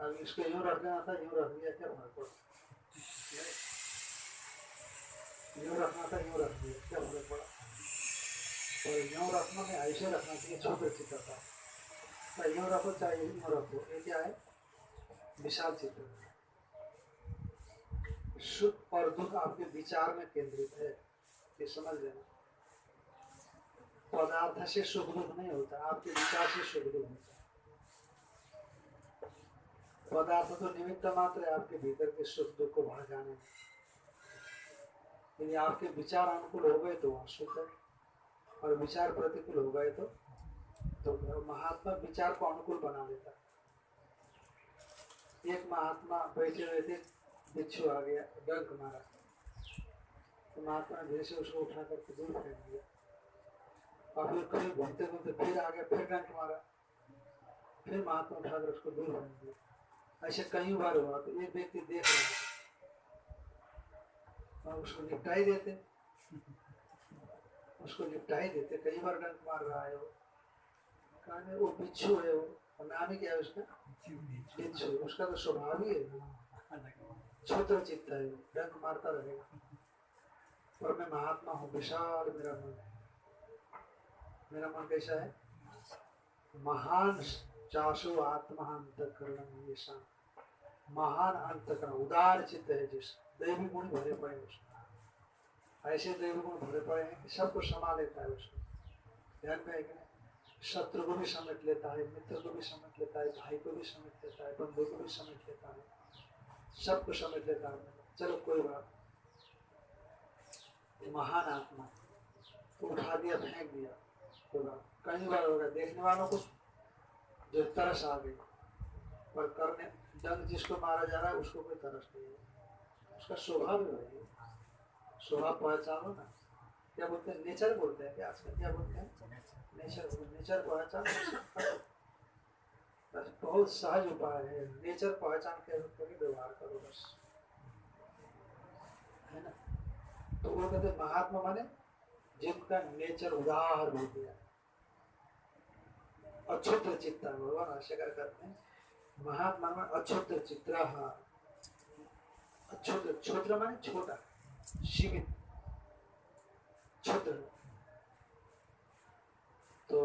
अब इसको यूँ रख देना था यूँ रख दिया क्या फ़र्क पड़ा यूँ रखना था यूँ रख दिया क्या फ़र्क पड़ा और यूँ रखना में ऐसे रखना चाहिए छोटे चित्र था चाहे चाहे यूँ क्या है? विशाल चित्र सुख और दुख आपके विचार में केंद्रित है। ये समझ लेना। पदार्थ से सुख दुख नहीं होता, आपके विचार से सुख दुख होता पदार्थ तो निमित्त मात्र है, आपके भीतर के सुख दुख को भड़काने में। यदि आपके विचार अनुकूल हो गए तो वहाँ सुख है, और विचार प्रतिकूल हो गए तो तो महात्मा विचार को अनुकूल बना देता एक महात्मा बैठे हुए थे, बिच्छू आ गया, डंक मारा। तो महात्मा धीरे से उसको उठा करके दूर फेंक दिया। और फिर कहीं घूमते घूमते फिर आ गया फिर डंक मारा। फिर महात्मा उठाकर उसको दूर फेंक दिया। ऐसे कई बार हुआ तो एक व्यक्ति देख रहे और उसको निपटा ही देते। उसको निपटा ही देते, कई बार डंक मार रहा है वो। कहा वो बिच्छू है, वो नाम ही क्या है उसका? बिच्छू, उसका तो स्वभाव ही। है छोटा चित्त है मारता रहेगा। और मैं महात्मा हूँ, विशाल मेरा मन है। मेरा मन कैसा है? महान चाशो आत्मा ये शांत महान अंतकरण, उदार चित्त है जिस। दैवी गुण भरे पड़े उसमें। ऐसे दैवी गुण भरे पड़े हैं कि सबको समा लेता है उसको ध्यान में है? शत्रु को भी समेट लेता है, मित्र को भी समेट लेता है, भाई को भी समेट लेता है, बंधु को भी समेट लेता है, सबको समेट लेता है। चलो, कोई बात महान आत्मा। उठा दिया, फेंक दिया। कोई बार होगा देखने वालों को जो तरस आ गई। पर करने डंग जिसको मारा जा रहा है, उसको कोई तरस नहीं है। उसका स्वभाव ही वही स्वभाव पहचानो ना। क्या बोलते हैं? नेचर बोलते हैं क्या? आजकल क्या बोलते हैं? नेचर नेचर पहचान बस बहुत सहज उपाय है। नेचर पहचान के करके व्यवहार करो बस। है ना? तो वो कहते महात्मा माने, जिनका नेचर उदार हो गया। अक्षुद्र चित्ता भगवान भाष्यकार करते हैं। महात्मा में अक्षुद्र चित्र अक्षुद्र क्षुद्र माने छोटा सीमित क्षुद्र तो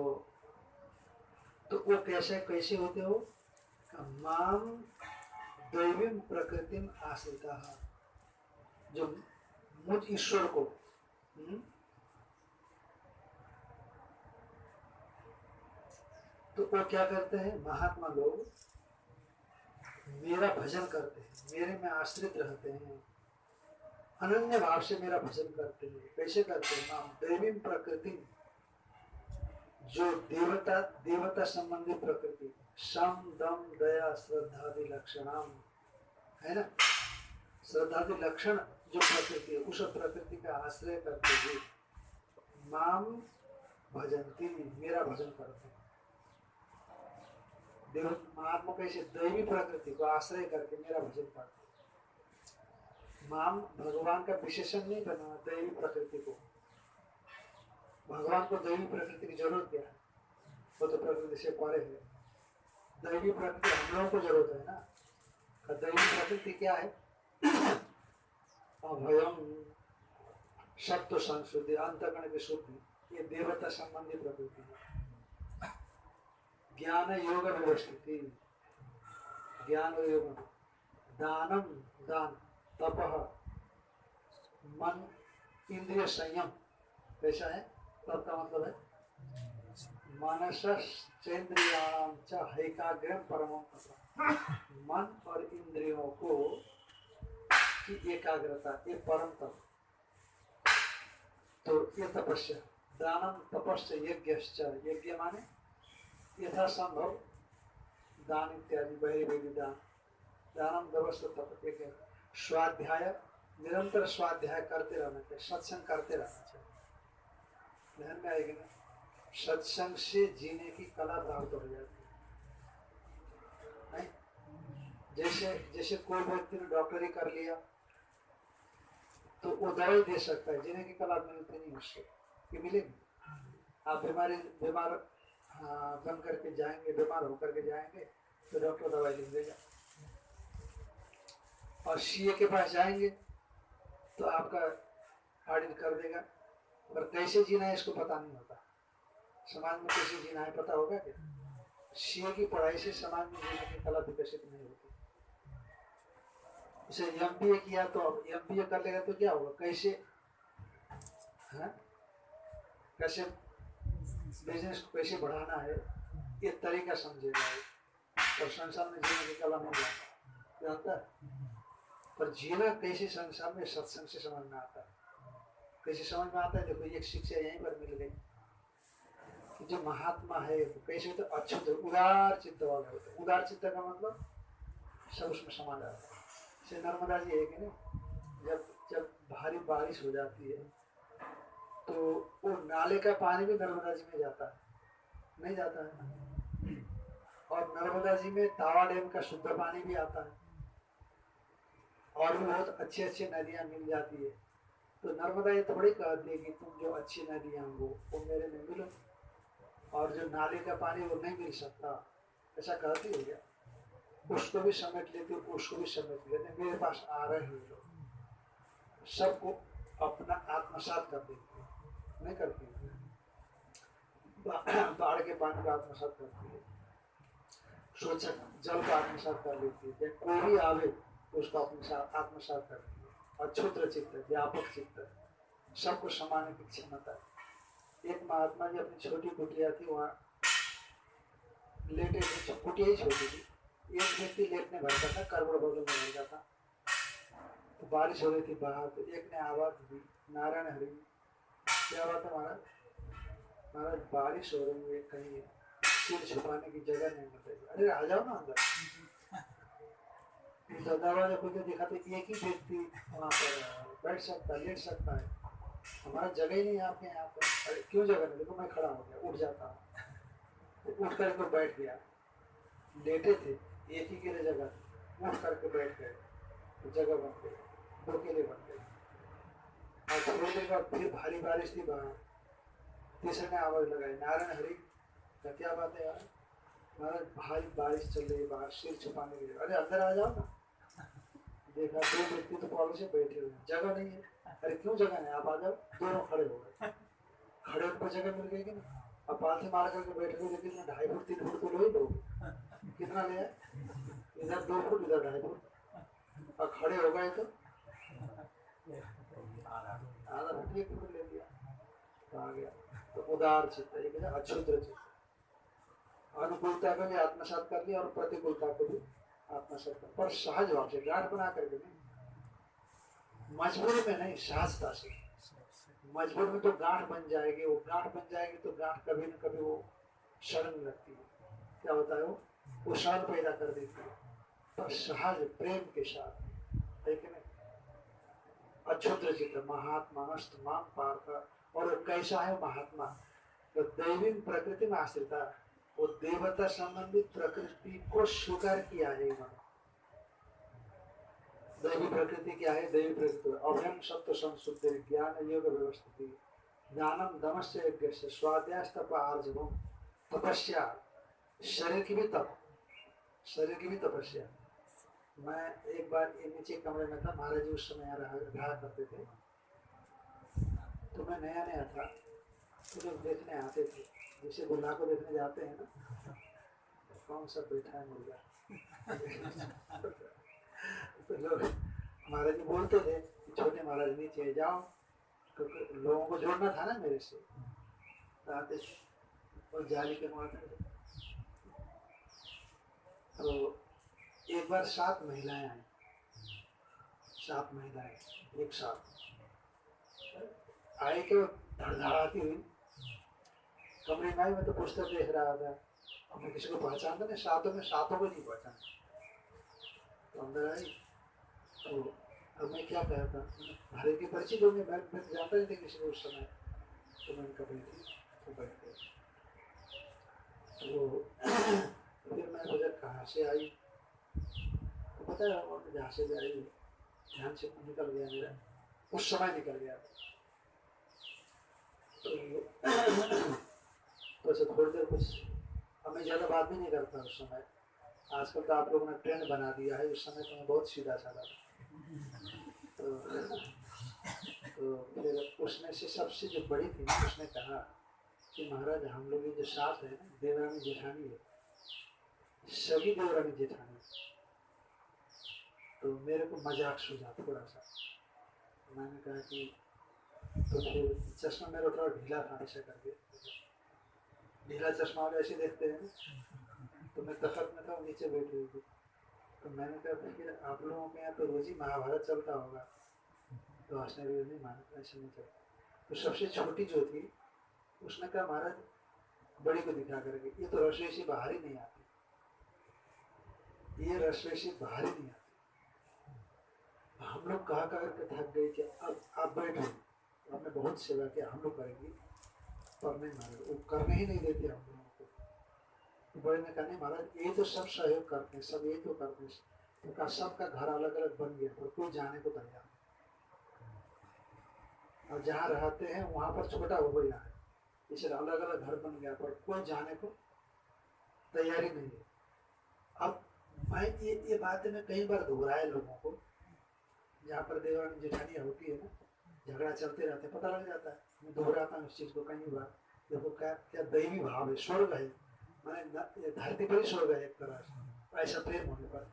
तो वो कैसे कैसे होते हो? माम दैवीम प्रकृतिम आश्रित जो मुझ ईश्वर को हुँ? तो वो क्या करते हैं? महात्मा लोग मेरा भजन करते हैं, मेरे में आश्रित रहते हैं। अनन्य भाव से मेरा भजन करते हैं कैसे करते हैं। माम दैवीम प्रकृति जो देवता देवता संबंधी प्रकृति, सम, दम, दया, श्रद्धादि लक्षणाम। है ना? श्रद्धादि लक्षण जो प्रकृति है उस प्रकृति का आश्रय करते हुए माम भजनती, मेरा भजन करते देव महात्मा कैसे दैवी प्रकृति को आश्रय करके मेरा भजन करते माम भगवान का विशेषण नहीं बना दैवी प्रकृति को। भगवान को दैवी प्रकृति की ज़रूरत क्या है? वो तो प्रकृति से परे है। दैवी प्रकृति हम लोगों को ज़रूरत है ना? और दैवी प्रकृति क्या है? अभयम सत्व संशुद्धि अंतगण की शुद्धि। ये देवता संबंधी प्रकृति है। ज्ञान योग व्यवस्थिति। ज्ञान योग। दानम दान, तप। मन, इंद्रिय संयम। कैसा है? मतलब मन और इंद्रियों को की एकाग्रता, ये परम तप तो ये तपस्या, दानम तपस्य यज्ञ यज्ञ माने यथासंभव दान इत्यादि बहिर्वेदी दान। दानम व्यवस्था तप, एक स्वाध्याय, निरंतर स्वाध्याय करते रहना चाहिए, सत्संग करते रहना चाहिए। ध्यान में आएगी ना सत्संग से जीने की कला प्राप्त हो जाती है। जैसे जैसे कोई व्यक्ति ने डॉक्टरी कर लिया तो वो दवाई दे सकता है जीने की कला मिलती नहीं उससे कि मिलेगी। आप बीमारी बीमार हाँ, बन करके जाएँगे बीमार होकर के जाएँगे तो डॉक्टर दवाई लिख देगा। और सीए के पास जाएँगे तो आपका ऑडिट कर देगा। पर कैसे जीना है, इसको पता नहीं होता। समाज में कैसे जीना है, पता होगा क्या? सीए की पढ़ाई से समाज में जीने की कला विकसित नहीं होती। उसे एम बी ए किया तो अब एम बी ए कर लेगा तो क्या होगा? कैसे? हाँ? कैसे बिज़नेस को कैसे बढ़ाना है, ये तरीका समझेगा। और संसार में जीने की कला नहीं जानता जानता पर जीना कैसे संसार में सत्संग से समझ में आता है? कैसे समझ में आता है, देखो एक शिक्षा यहीं पर मिल गई। कि जो महात्मा है कैसे होते अच्युत उदार चित्त वाले होते उदार चित्त का मतलब सब उसमें समा जाता है। जैसे नर्मदा जी है कि नहीं, जब जब भारी बारिश हो जाती है तो वो नाले का पानी भी नर्मदा जी में जाता है। नहीं जाता है। और नर्मदा जी में तावा डैम का शुद्ध पानी भी आता है। और भी बहुत अच्छी अच्छी नदियाँ मिल जाती है। तो नर्मदा ये थोड़ी कहती है कि तुम जो अच्छी नदियाँ हो वो मेरे में मिलो। और जो नाले का पानी वो नहीं मिल सकता। ऐसा कहती है क्या उसको भी समेट लेते उसको भी समेट लेते। मेरे पास आ रहे हैं लोग। सबको अपना आत्मसात कर देती नहीं करती बाढ़ के पानी का आत्मसात करती है। स्वच्छ जल का आत्मसात कर लेती है। कोई भी आवे तो उसको आत्मसात आत्मसात करती है। अक्षुद्र चित्त, व्यापक चित्त सबको समाने की क्षमता एक महात्मा जी अपनी छोटी कुटिया थी, वहाँ लेटे थे कुटिया ही छोटी थी। एक व्यक्ति लेटने भरता था करबड़ बगल में भरता था। तो बारिश हो रही थी, बाहर तो एक ने आवाज़ दी, नारायण हरि क्या बात है महाराज? महाराज, बारिश हो रही है, कहीं सिर छुपाने की जगह नहीं मिल रही। अरे आ जाओ ना अंदर। दरवाज़ा खोल के देखा तो एक ही व्यक्ति वहाँ पर बैठ सकता है, लेट सकता है। हमारा जगह ही नहीं है आपके यहाँ पर। अरे, क्यों जगह नहीं? देखो, मैं खड़ा हो गया, उठ जाता हूँ। उठ करके बैठ गया। लेटे थे, एक ही के लिए जगह। उठ करके बैठ गए। तो जगह बन गई, दो के लिए बन गई। और थोड़ी देर बाद फिर भारी बारिश थी बाहर। तीसरे ने आवाज़ लगाई, नारायण हरी, क्या बात है यार? महाराज, भारी बारिश चल रही है, बाहर, सिर छुपाने के लिए। अरे, अंदर आ जाओ ना। देखा, दो व्यक्ति तो कॉलेज से बैठे हुए जगह नहीं है। अरे क्यों जगह नहीं आप आ जाओ। दोनों खड़े हो गए। खड़े होकर जगह मिल गई कि नहीं? अब पालथी मार करके बैठे हुए लेकिन ढाई फुट, तीन फुट तो लो ही लोगे कितना लिया इधर दो फुट, इधर ढाई फुट। और खड़े हो गए तो? आधा फुट, एक फुट ले लिया। तो आ गया। तो उदार चित्त एक अक्षुद्र चित्त अनुकूलता को भी आत्मसात कर लिया और प्रतिकूलता को भी आत्मसात कर पर सहज भाव से बना करके नहीं। में नहीं, सहजता से। मजबूर में तो गांठ बन जाएगी, वो गांठ बन जाएगी तो गांठ कभी न कभी वो लगती है। क्या वो? सड़न पैदा कर देती है। पर सहज प्रेम के साथ। कि नहीं? अक्षुद्र चित्र महात्मा माम और कैसा है महात्मा? तो दैवी प्रकृति में आश्रित है। वो देवता संबंधित प्रकृति को स्वीकार किया है इन्होंने दैवी प्रकृति क्या है? दैवी प्रकृति। अभ्यम सत्व संशुद्धि ज्ञान योग व्यवस्थिति। ज्ञानम दमस्य यज्ञ से स्वाध्यास्तप आर्जवम तपस्या। शरीर की भी तप। शरीर की भी तपस्या। मैं एक बार नीचे कमरे में था, महाराज जी उस समय रहा रहा करते थे। तो मैं नया नया था। तो लोग देखने आते थे। जैसे बुल्ला को देखने जाते हैं ना। कौन सा बैठा है मुर्गा? तो लोग महाराज जी बोलते थे छोटे महाराज नीचे जाओ, क्योंकि लोगों को जोड़ना था ना मेरे से। तो आते और जाली के मारते तो एक बार सात महिलाएँ आई। सात महिलाएँ, एक साथ। आए के धड़धड़ाती हुई कमरे में आई मैं तो पुस्तक देख रहा था। और मैं किसी को पहचानता नहीं, सातों में सातों को नहीं पहचान। तो अंदर आई तो अब मैं क्या कहता हरे के परिचित होंगे मैं मैं तो जानता नहीं था किसी को उस समय। तो मैंने कहा बैठी तो बैठ गए तो फिर मैं बोला कहाँ से आई? तो पता है, और जहाँ से भी आई, ध्यान से निकल गया मेरा। उस समय निकल गया तो ऐसे थोड़ी देर कुछ अब मैं ज़्यादा बात भी नहीं करता उस समय। आजकल तो आप लोगों ने ट्रेंड बना दिया है, उस समय तो मैं बहुत सीधा साधा था। तो तो फिर उसमें से सबसे जो बड़ी थी, उसने कहा कि महाराज, हम लोग जो साथ है, देवरानी जेठानी है, सभी देवरानी जेठानी तो मेरे को मज़ाक सूझा थोड़ा सा। मैंने कहा कि तो फिर चश्मा मेरा थोड़ा ढीला था ऐसा करके। ढीला चश्मा वाले ऐसे देखते हैं। तो मैं तखत में था, नीचे बैठी हुई थी। तो मैंने कहा फिर आप लोगों के यहाँ तो रोज ही महाभारत चलता होगा। तो हंसने भी नहीं माना ऐसे नहीं चलता तो सबसे छोटी जो थी, उसने कहा, महाराज, बड़ी को दिखा करके, ये तो रसोई से बाहर ही नहीं आती। ये रसोई से बाहर ही नहीं आती। हम लोग कहा कहा करके थक गए कि अब आप बैठो। हमने बहुत सेवा किया हम लोग करेंगे। पर नहीं वो करने ही नहीं देते हम लोगों को बड़े ने कहा, नहीं महाराज, ये तो सब सहयोग करते हैं, सब ये तो करते हैं। तो सबका घर अलग अलग बन गया, पर कोई जाने को तैयार। और जहाँ रहते हैं, वहाँ पर छोटा हो गया है। इसलिए अलग अलग घर बन गया, पर कोई जाने को तैयारी नहीं है। अब मैं ये ये बात मैं कई बार दोहराए लोगों को। जहाँ पर देवानी जेठानियाँ होती है ना, झगड़ा चलते रहते पता लग जाता है। दोहराता हूँ इस चीज़ को कई बार देखो क्या क्या दैवी भाव है स्वर्ग है। मैंने धरती पर ही स्वर्ग है एक तरह से। ऐसा प्रेम होने पर।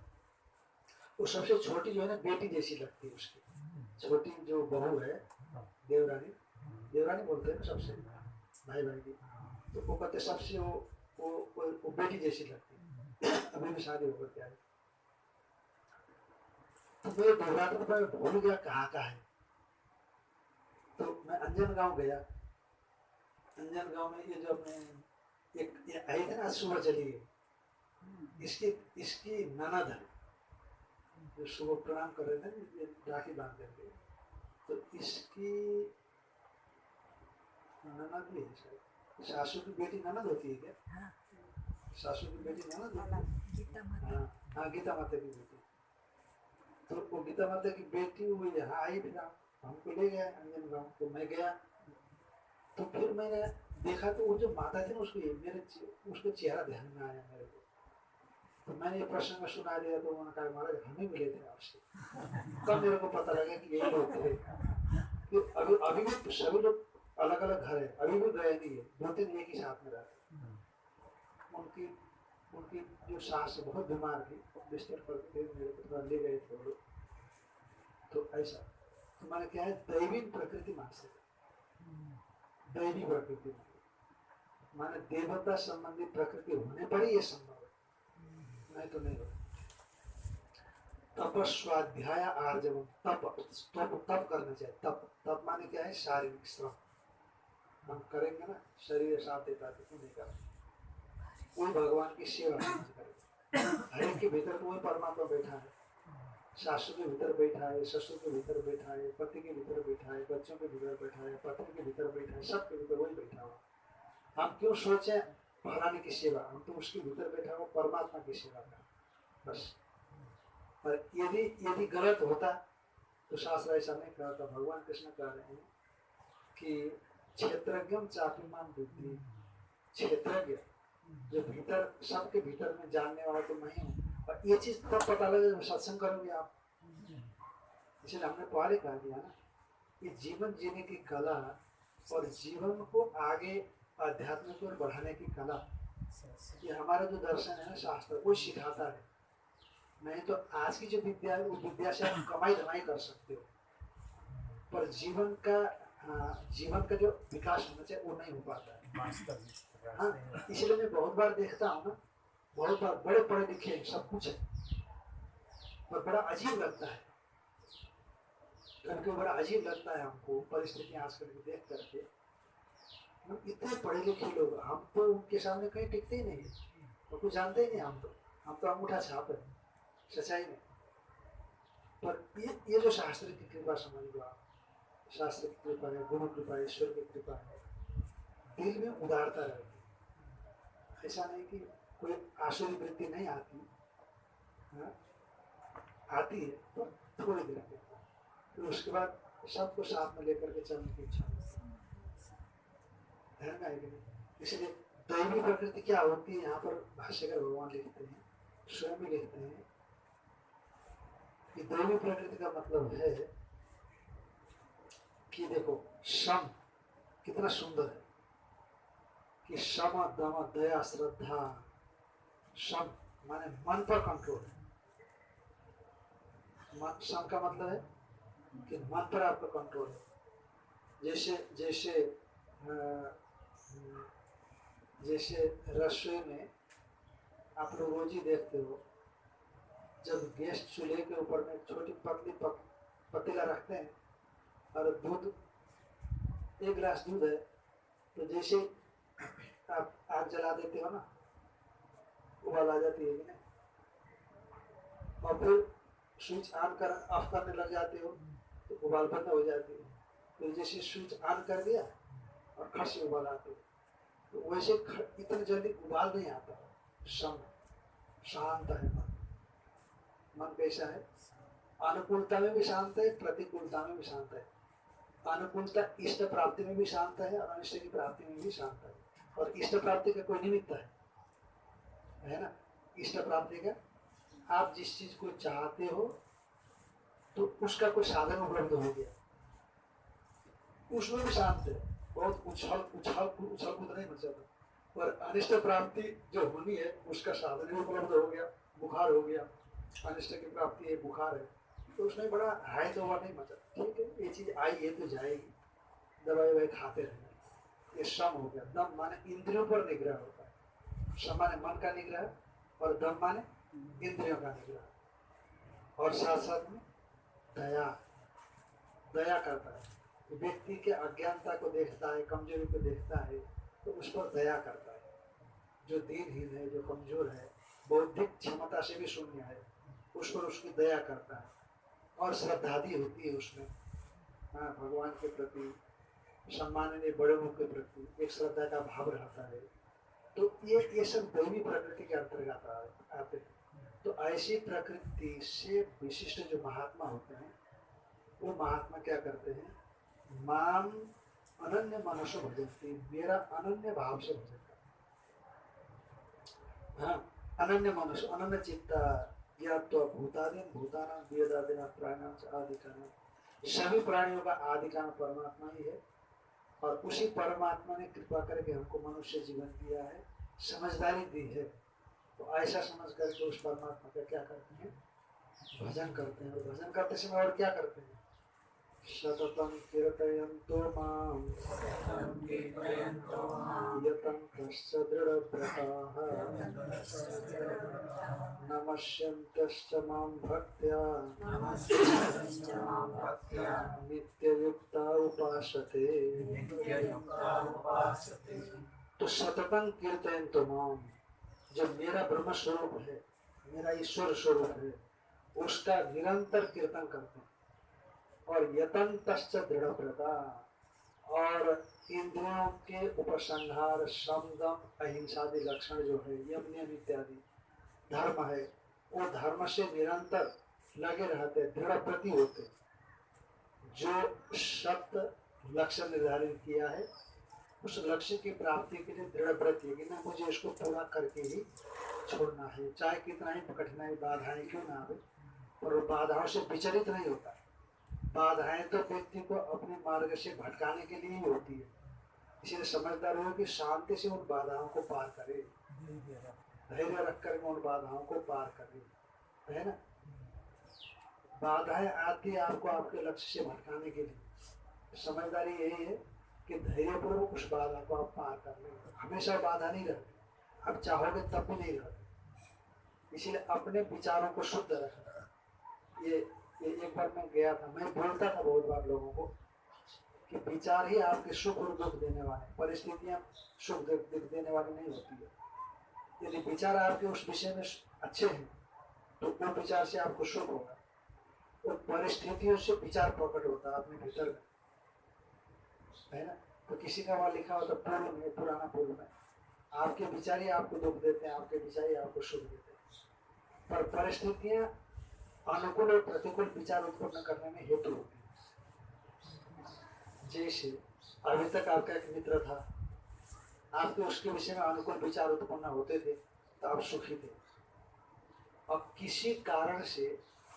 वो सबसे छोटी जो है ना बेटी जैसी लगती है उसकी। छोटी जो बहू है देवरानी। देवरानी बोलते हैं सबसे भाई भाई की। तो वो कहते सबसे वो वो वो, वो बेटी जैसी लगती है। अभी भी शादी होकर के आई। तो मैं दोहराता तो मैं भूल गया कहाँ का है। तो मैं अंजन गाँव गया। अंजन गाँव में ये जो अपने एक ये आई थी ना सुबह चली गई। इसकी इसकी ननद है जो सुबह प्रणाम कर रहे थे ये राखी बाँध करके। तो इसकी ननद भी है शायद। सासू की बेटी ननद होती है क्या? हाँ। सासू की बेटी ननद है? गीता माता। हाँ हाँ गीता माता की बेटी। तो वो गीता माता की बेटी वो यहाँ आई फिर हमको ले गया अंजन गाँव तो मैं गया तो फिर मैंने देखा तो वो जो माता थी ना उसको मेरे उसका चेहरा ध्यान में आया मेरे को। तो मैंने ये प्रसंग सुना दिया तो उन्होंने कहा, महाराज, हमें मिले थे आपसे। तब मेरे को पता लगा कि यही लोग थे। कि अभी अभी भी सभी लोग अलग अलग घर है, अभी भी गए नहीं है, दो तीन एक ही साथ में रहते उनकी उनकी जो सास बहुत बीमार थी, बिस्तर पर थे, मेरे को थोड़ा ले गए थे लोग। तो तो मैंने क्या है दैवी प्रकृति मान से दैवी प्रकृति माने देवता संबंधी प्रकृति होने पर ही ये संभव है नहीं तो नहीं होता तप स्वाध्याय आर्जव तप तप तप करना चाहिए तप तप माने क्या है शारीरिक श्रम हम करेंगे ना शरीर साथ देता क्यों नहीं करेंगे कोई भगवान की सेवा करेगा एक के भीतर कोई परमात्मा बैठा है सासू के भीतर बैठा है ससुर के भीतर बैठा है पति के भीतर बैठा है बच्चों के भीतर बैठा है पत्नी के भीतर बैठा है सबके भीतर वही बैठा हुआ हम क्यों सोचे? फलाने की सेवा, हम तो उसके भीतर बैठा हुआ परमात्मा की सेवा कर। बस। पर यदि यदि गलत होता तो शास्त्र ऐसा नहीं कहता भगवान कृष्ण कह रहे हैं कि क्षेत्रज्ञम चापिमान बुद्धि। क्षेत्रज्ञ, जो भीतर, सबके भीतर में जानने वाला तो मैं हूँ। और ये चीज़ तब पता लगे जब सत्संग करोगे आप। इसलिए हमने पहले कह दिया ना। ये जीवन जीने की कला और जीवन को आगे आध्यात्म की बढ़ाने की कला ये हमारा जो दर्शन है ना शास्त्र वो सिखाता है। नहीं तो आज की जो विद्या है उस विद्या से आप कमाई धमाई कर सकते हो। पर जीवन का जीवन का जो विकास होना चाहिए वो नहीं हो पाता है। हाँ इसलिए मैं बहुत बार देखता हूँ ना बहुत बार बड़े पढ़े लिखे हैं, सब कुछ है। पर बड़ा अजीब लगता है। करके बड़ा अजीब लगता है हमको परिस्थिति आजकल की देख करके। हम इतने पढ़े लिखे लोग हम तो उनके सामने कहीं टिकते ही नहीं है। तो कुछ जानते ही नहीं हम तो। हम तो अंगूठा छाप है सच्चाई में। पर ये ये जो शास्त्र की कृपा समझ लो आप शास्त्र की कृपा है गुरु कृपा है ईश्वर की कृपा है दिल में उदारता रहती है। ऐसा नहीं कि कोई आसुरी वृत्ति नहीं आती हाँ? आती है पर थोड़ी देर लिए। फिर उसके बाद सबको साथ में लेकर के चलने की इच्छा ध्यान में आएगी इसलिए दैवी प्रकृति क्या होती है, यहाँ पर भाष्यकर भगवान लिखते हैं, स्वयं भी लिखते हैं कि दैवी प्रकृति का मतलब है कि देखो, सम कितना सुंदर है कि सम, दम, दया, श्रद्धा सम माने मन पर कंट्रोल है मन सम का मतलब है कि मन पर आपका कंट्रोल है। जैसे जैसे जैसे रसोई में आप लोग रोज ही देखते हो जब गैस चूल्हे के ऊपर में छोटी पतली पत, पतीला रखते हैं और दूध एक गिलास दूध है तो जैसे आप आग जला देते हो ना उबाल आ जाती है। और फिर स्विच ऑन कर ऑफ़ करने लग जाते हो तो उबाल बंद हो जाती है। तो जैसे स्विच ऑन कर दिया और खट से उबाल आते हो। तो वैसे इतनी जल्दी उबाल नहीं आता। सम, शांत है मन। मन कैसा है। अनुकूलता में भी शांत है, प्रतिकूलता में भी शांत है। अनुकूलता इष्ट प्राप्ति में भी शांत है और अनिष्ट की प्राप्ति में भी शांत है। और इष्ट प्राप्ति का कोई निमित्त है। है ना? इष्ट प्राप्ति का आप जिस चीज़ को चाहते हो तो उसका कोई साधन उपलब्ध हो गया। उसमें भी शांत है। बहुत उछल उछल उछल कूद नहीं मचा पर अनिष्ट प्राप्ति जो होनी है, उसका साधन भी उपलब्ध हो गया, बुखार हो गया। अनिष्ट की प्राप्ति है, बुखार है। तो उसमें बड़ा हाई तो नहीं मचा ठीक है, ये चीज़ आई है तो जाएगी। दवाई ववाई खाते रहना ये श्रम हो गया। दम माने इंद्रियों पर निग्रह हो है। श्रम माने मन का निग्रह और दम माने इंद्रियों का निग्रह। और साथ साथ में दया। दया करता है। व्यक्ति के अज्ञानता को देखता है, कमज़ोरी को देखता है तो उस पर दया करता है। जो दीनहीन है, जो कमज़ोर है, बौद्धिक क्षमता से भी शून्य है, उस पर उसकी दया करता है। और श्रद्धादि होती है उसमें। हाँ भगवान के प्रति, सम्माननीय बड़े के प्रति एक श्रद्धा का भाव रहता है। तो ये ये सब दैवी प्रकृति के अंतर्गत आते हैं। तो ऐसी प्रकृति से विशिष्ट जो महात्मा होते हैं, वो महात्मा क्या करते हैं? माम अनन्य मनुष्य भजनती, मेरा अनन्य भाव से भजन हाँ अनन्य मनुष्य अनन्य चित्ता, ज्ञात्वा भूतादीन, भूताना, वेदादिना प्राणियों से आदि कारण सभी प्राणियों का आदि कारण परमात्मा ही है। और उसी परमात्मा ने कृपा करके हमको मनुष्य जीवन दिया है, समझदारी दी है। तो ऐसा समझ करके उस परमात्मा का क्या करते हैं? भजन करते हैं। और भजन करते समय और क्या करते हैं? सततं कीर्तयन्तो माँ। यतं यतन्तश्च दृढव्रताः। माँ भक्त्या। नित्ययुक्ता उपासते। तो सततं कीर्तन तो माम जो मेरा ब्रह्म स्वरूप है, मेरा ईश्वर स्वरूप है, उसका निरंतर कीर्तन करते हैं। और यतंतश्च दृढ़व्रता और इंद्रियों के उपसंहार समदम अहिंसादि लक्षण जो है यम नियम इत्यादि धर्म है। वो धर्म से निरंतर लगे रहते दृढ़ प्रति होते। जो सत्य लक्ष्य निर्धारित किया है, उस लक्ष्य की प्राप्ति के लिए दृढ़ प्रति है कि ना, मुझे इसको पूरा करके ही छोड़ना है। चाहे कितना ही कठिनाई, बाधाएँ क्यों ना आवे, पर बाधाओं से विचलित नहीं होता। बाधाएँ तो व्यक्ति को अपने मार्ग से भटकाने के लिए ही होती है। इसलिए समझदार हो कि शांति से उन बाधाओं को पार करे। धैर्य रख कर उन बाधाओं को पार करे। है ना? बाधाएँ आती है आपको आपके लक्ष्य से भटकाने के लिए। समझदारी यही है कि धैर्यपूर्वक उस बाधा को आप पार कर लेंगे हमेशा बाधा नहीं रहती। आप चाहोगे तब भी नहीं रहती। इसीलिए अपने विचारों को शुद्ध रखना ये एक बार मैं गया था। मैं बोलता था बहुत बार लोगों को कि विचार ही आपके सुख और दुख देने वाले परिस्थितियाँ सुख, दुख देने वाली नहीं होती है। यदि विचार आपके उस विषय में अच्छे हैं तो वो विचार से आपको सुख होगा। और परिस्थितियों से विचार प्रकट होता है अपने भीतर में है ना? तो किसी का वहाँ लिखा होता पूर्व में पुराना पूर्व में आपके विचार ही आपको दुख देते हैं, आपके विचार ही आपको सुख देते हैं। पर परिस्थितियाँ अनुकूल और प्रतिकूल विचार उत्पन्न करने में हेतु जैसे अभी तक आपका एक मित्र था। आपके उसके विषय में अनुकूल विचार उत्पन्न होते थे तो आप सुखी थे। अब किसी कारण से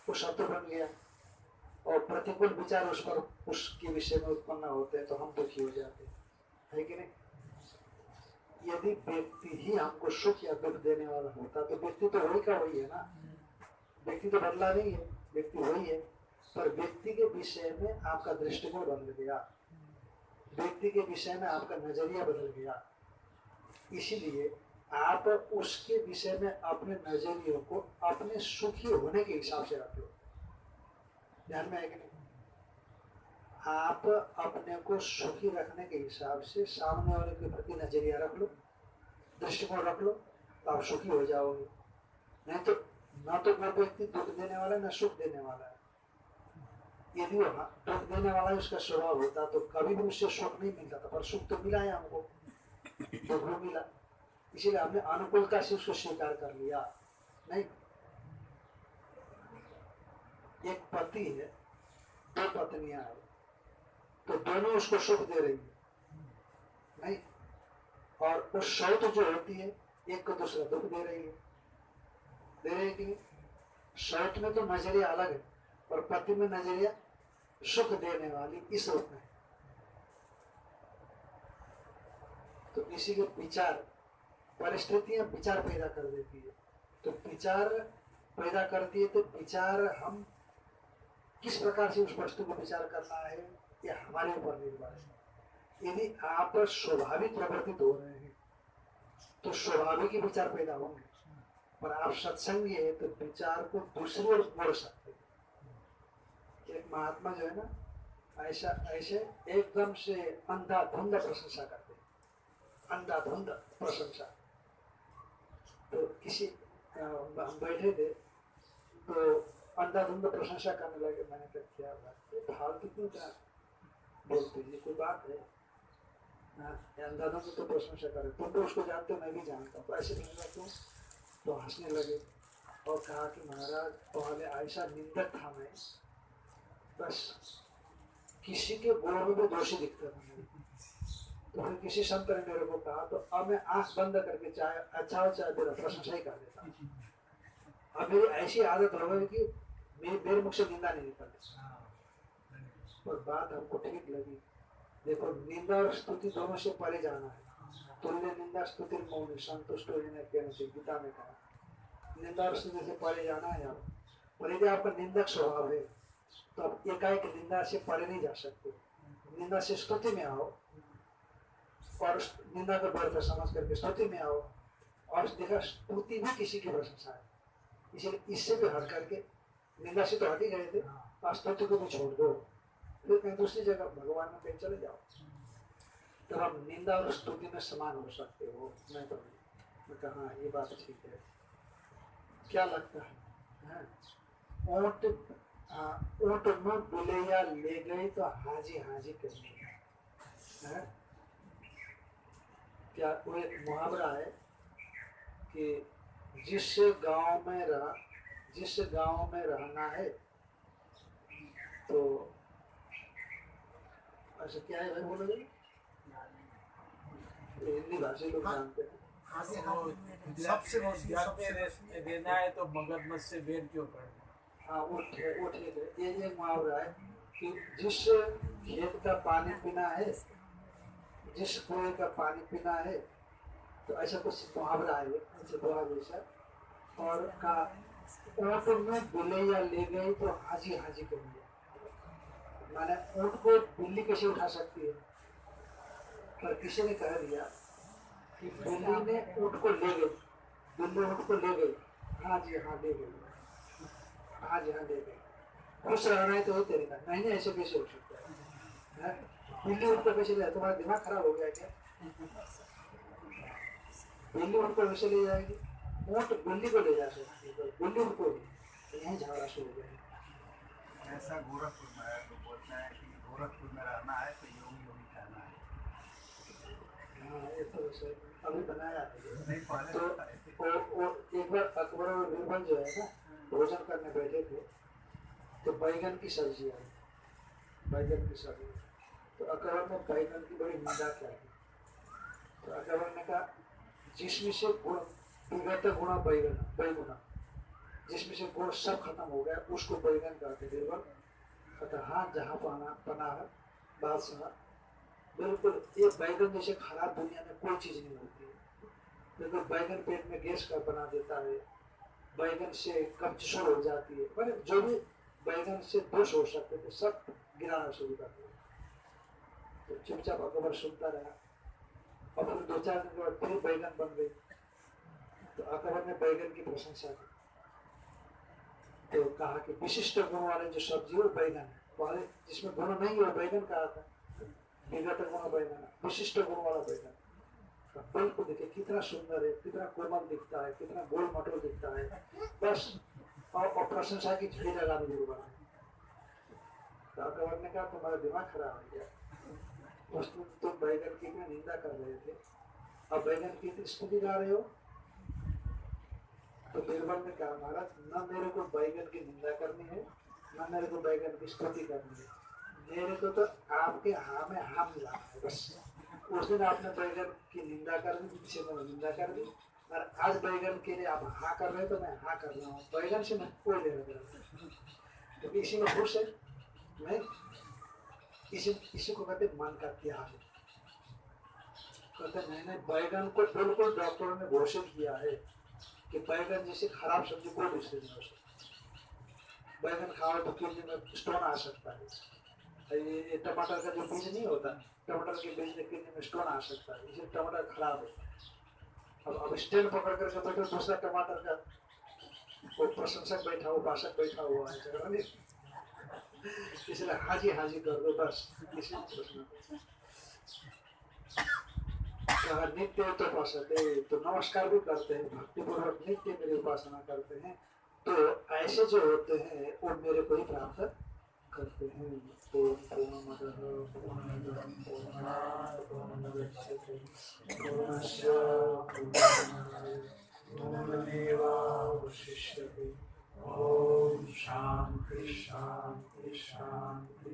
वो शत्रु बन गया और प्रतिकूल विचार उस पर उसके विषय में उत्पन्न होते हैं तो हम दुखी हो जाते हैं। है कि नहीं? यदि व्यक्ति ही हमको सुख या दुख देने वाला होता तो व्यक्ति तो वही का वही है ना। व्यक्ति तो बदला नहीं है, व्यक्ति वही है। पर व्यक्ति के विषय में आपका दृष्टिकोण बदल गया। व्यक्ति के विषय में आपका नज़रिया बदल गया। इसीलिए आप उसके विषय में अपने नजरियों को अपने सुखी होने के हिसाब से रख लो ध्यान में है नहीं? आप अपने को सुखी रखने के हिसाब से सामने वाले के प्रति नज़रिया रख लो, दृष्टिकोण रख लो तो आप सुखी हो जाओगे। नहीं तो ना तो वो व्यक्ति दुख देने वाला है, ना सुख देने वाला है। यदि दुख देने वाला उसका स्वभाव होता तो कभी भी उससे सुख नहीं मिलता था, पर सुख तो मिला है हमको। दुख भी मिला। इसीलिए हमने अनुकूलता से उसको स्वीकार कर लिया। नहीं। एक पति है, दो पत्नियाँ है तो दोनों उसको सुख दे रही है। नहीं। और वो शौत जो होती है, एक को दूसरा दुख दे रही है। दे रही कि शौत में तो नज़रिया अलग है और पति में नज़रिया सुख देने वाली इस रूप में तो इसी के विचार, परिस्थितियाँ विचार पैदा कर देती है। तो विचार पैदा करती है तो विचार हम किस प्रकार से उस वस्तु को विचार करना है ये हमारे ऊपर निर्भर है। यदि आप स्वाभाविक प्रवर्तित हो रहे हैं तो स्वाभाविक ही विचार पैदा होंगे। पर आप सत्संगी है तो विचार को दूसरी ओर मोड़ सकते एक महात्मा जो है ना ऐसा ऐसे एकदम से अंधाधुंध प्रशंसा करते अंधाधुंध प्रशंसा। तो किसी हम बैठे थे तो अंधाधुंध प्रशंसा करने लगे मैंने कहा क्या बात ये फालतू क्यों क्या बोलते ये कोई बात है? हाँ, अंधाधुंध तो प्रशंसा करे। तुम तो उसको जानते हो मैं भी जानता हूँ। ऐसे कहने क्यों तो हंसने लगे और कहा कि महाराज, पहले ऐसा निंदक था मैं। बस किसी के गुणों में भी दोषी दिखता था तो फिर किसी संत ने मेरे को कहा तो अब मैं आँख बंद करके चाहे अच्छा चाहे तेरा प्रशंसा ही कर देता। अब मेरी ऐसी आदत हो गई कि मेरे मेरे मुख से निंदा नहीं निकलती। पर बात हमको ठीक लगी। देखो, निंदा और स्तुति दोनों से परे जाना है। तुल्य निंदा स्तुति मौन संतुष्ट हो जाने कहने से गीता में कहा निंदा और स्तुति से परे जाना है आप पर यदि आपका निंदक स्वभाव है तो आप एकाएक निंदा से परे नहीं जा सकते निंदा से स्तुति में आओ और निंदा को व्यर्थ समझ करके स्तुति में आओ और देखा स्तुति भी किसी की प्रशंसा है इसलिए इससे भी हट करके निंदा से तो हट ही गए थे और स्तुति को भी छोड़ दो फिर कहीं दूसरी जगह भगवान में कहीं चले जाओ तो हम निंदा और स्तुति में समान हो सकते हो। मैं तो मैं कहा हाँ, ये बात ठीक है। क्या लगता है? हैं? ऊँट हाँ, ऊँट में बुलैया ले गए तो हाजी हाजी करनी है। क्या वो एक मुहावरा है कि जिस गाँव में रह जिस गाँव में रहना है तो अच्छा क्या है भाई बोलोगे ये हिंदी भाषी लोग जानते हैं सबसे देना है तो मगरमच्छ से बेर क्यों करना हाँ? है ये ये मुहावरा है कि जिस खेत का पानी पीना है जिस कुएँ का पानी पीना है तो ऐसा कुछ मुहावरा है ऐसे जैसा और का ऊँट में बिलैया ले गई तो हाजी हाजी कर दिया माने ऊँट को बिल्ली कैसे उठा सकती है? पर किसी ने कह दिया कि बिल्ली ने ऊँट को ले गई बिल्ली ऊँट को ले गई हाँ जी हाँ ले गई हाँ जी हाँ ले गई। खुश रहना है तो तेरे का, नहीं नहीं, ऐसे कैसे हो सकता है? बिल्ली ऊँट को कैसे ले, तुम्हारा दिमाग खराब हो गया क्या? बिल्ली ऊँट को वैसे ले जाएगी? ऊँट बिल्ली को ले जा सकती है बिल्ली ऊँट को। यहीं झगड़ा शुरू हो गया। ऐसा गोरखपुर में है तो बोलते हैं कि गोरखपुर में रहना है तो योगी योगी कहना है हाँ ये तो वैसे अभी बनाया है ये। नहीं पहले तो वो एक बार अकबर और बीरबल जो है ना, भोजन करने बैठे थे तो बैगन की सब्ज़ी आई। बैगन की सब्ज़ी। तो अकबर ने बैगन की बड़ी निंदा की तो अकबर ने कहा, जिसमें से गुण, विगत गुणा बैगन बैगुना जिसमें से गुण सब खत्म हो गया, उसको बैगन कहते बीरबल कहता हाँ जहाँ पाना पना है, बादशाह बिल्कुल ये बैगन जैसे खराब दुनिया में कोई चीज़ नहीं होती। बिल्कुल बैगन पेट में गैस का बना देता है, बैगन से कब्जिशोर हो जाती है। मैंने जो भी बैगन से दोष हो सकते थे, सब गिराना शुरू कर दिया। तो चुपचाप अकबर सुनता रहा। और फिर दो चार दिन के बाद फिर बैगन बन गई। तो अकबर ने बैगन की प्रशंसा की। तो कहा कि विशिष्ट गुण वाले जो सब्ज़ी है बैगन है। पहले जिसमें गुण नहीं है बैगन कहा था। विगत गुण बैगन विशिष्ट गुण वाला बैगन तो बिल्कुल देखिए कितना सुंदर है कितना कोमल दिखता है कितना गोल मटोल दिखता है बस और, प्रशंसा की झड़ी लगा दी गुरु बना तो ने कहा तुम्हारा दिमाग खराब हो गया उस तुम तुम बैगन की में निंदा कर रहे थे अब बैगन की इतनी स्तुति गा रहे हो? तो बीरबल ने कहा महाराज? न मेरे को बैगन की निंदा करनी है न मेरे को बैगन की स्तुति करनी है। मेरे को तो आपके हाँ में हाँ मिला। है बस। उस दिन आपने बैगन की निंदा कर दी, पीछे मैंने निंदा कर दी। और आज बैगन के लिए आप हाँ कर रहे हो तो मैं हाँ कर रहा हूँ। बैगन से मैं कोई लेना देना क्योंकि इसी में खुश है। मैं इसी इसी को कहते मन का त्याग। कहते मैंने बैगन को बिल्कुल डॉक्टरों ने घोषित किया है कि बैगन जैसे खराब सब्ज़ी कोई दूसरी नहीं हो सकती। बैगन खाओ तो किडनी में स्टोन आ सकता है। टमाटर का जो बीज नहीं होता, टमाटर के बीज में स्टोन आ सकता है इसलिए टमाटर खराब है। अब अब स्टेन पकड़ करके बैठो दूसरा टमाटर का वो प्रशंसक बैठा भाषक बैठा हुआ है इसलिए हाजी हाजी कर दो बस, किसी प्रश्न नित्य तो उपासते तो नमस्कार भी करते हैं, भक्तिपूर्वक नित्य मेरी उपासना करते हैं तो ऐसे जो होते हैं, वो मेरे को ही प्राप्त करते हैं। पूर्णमेवावशिष्यते ॐ शान्ति शान्ति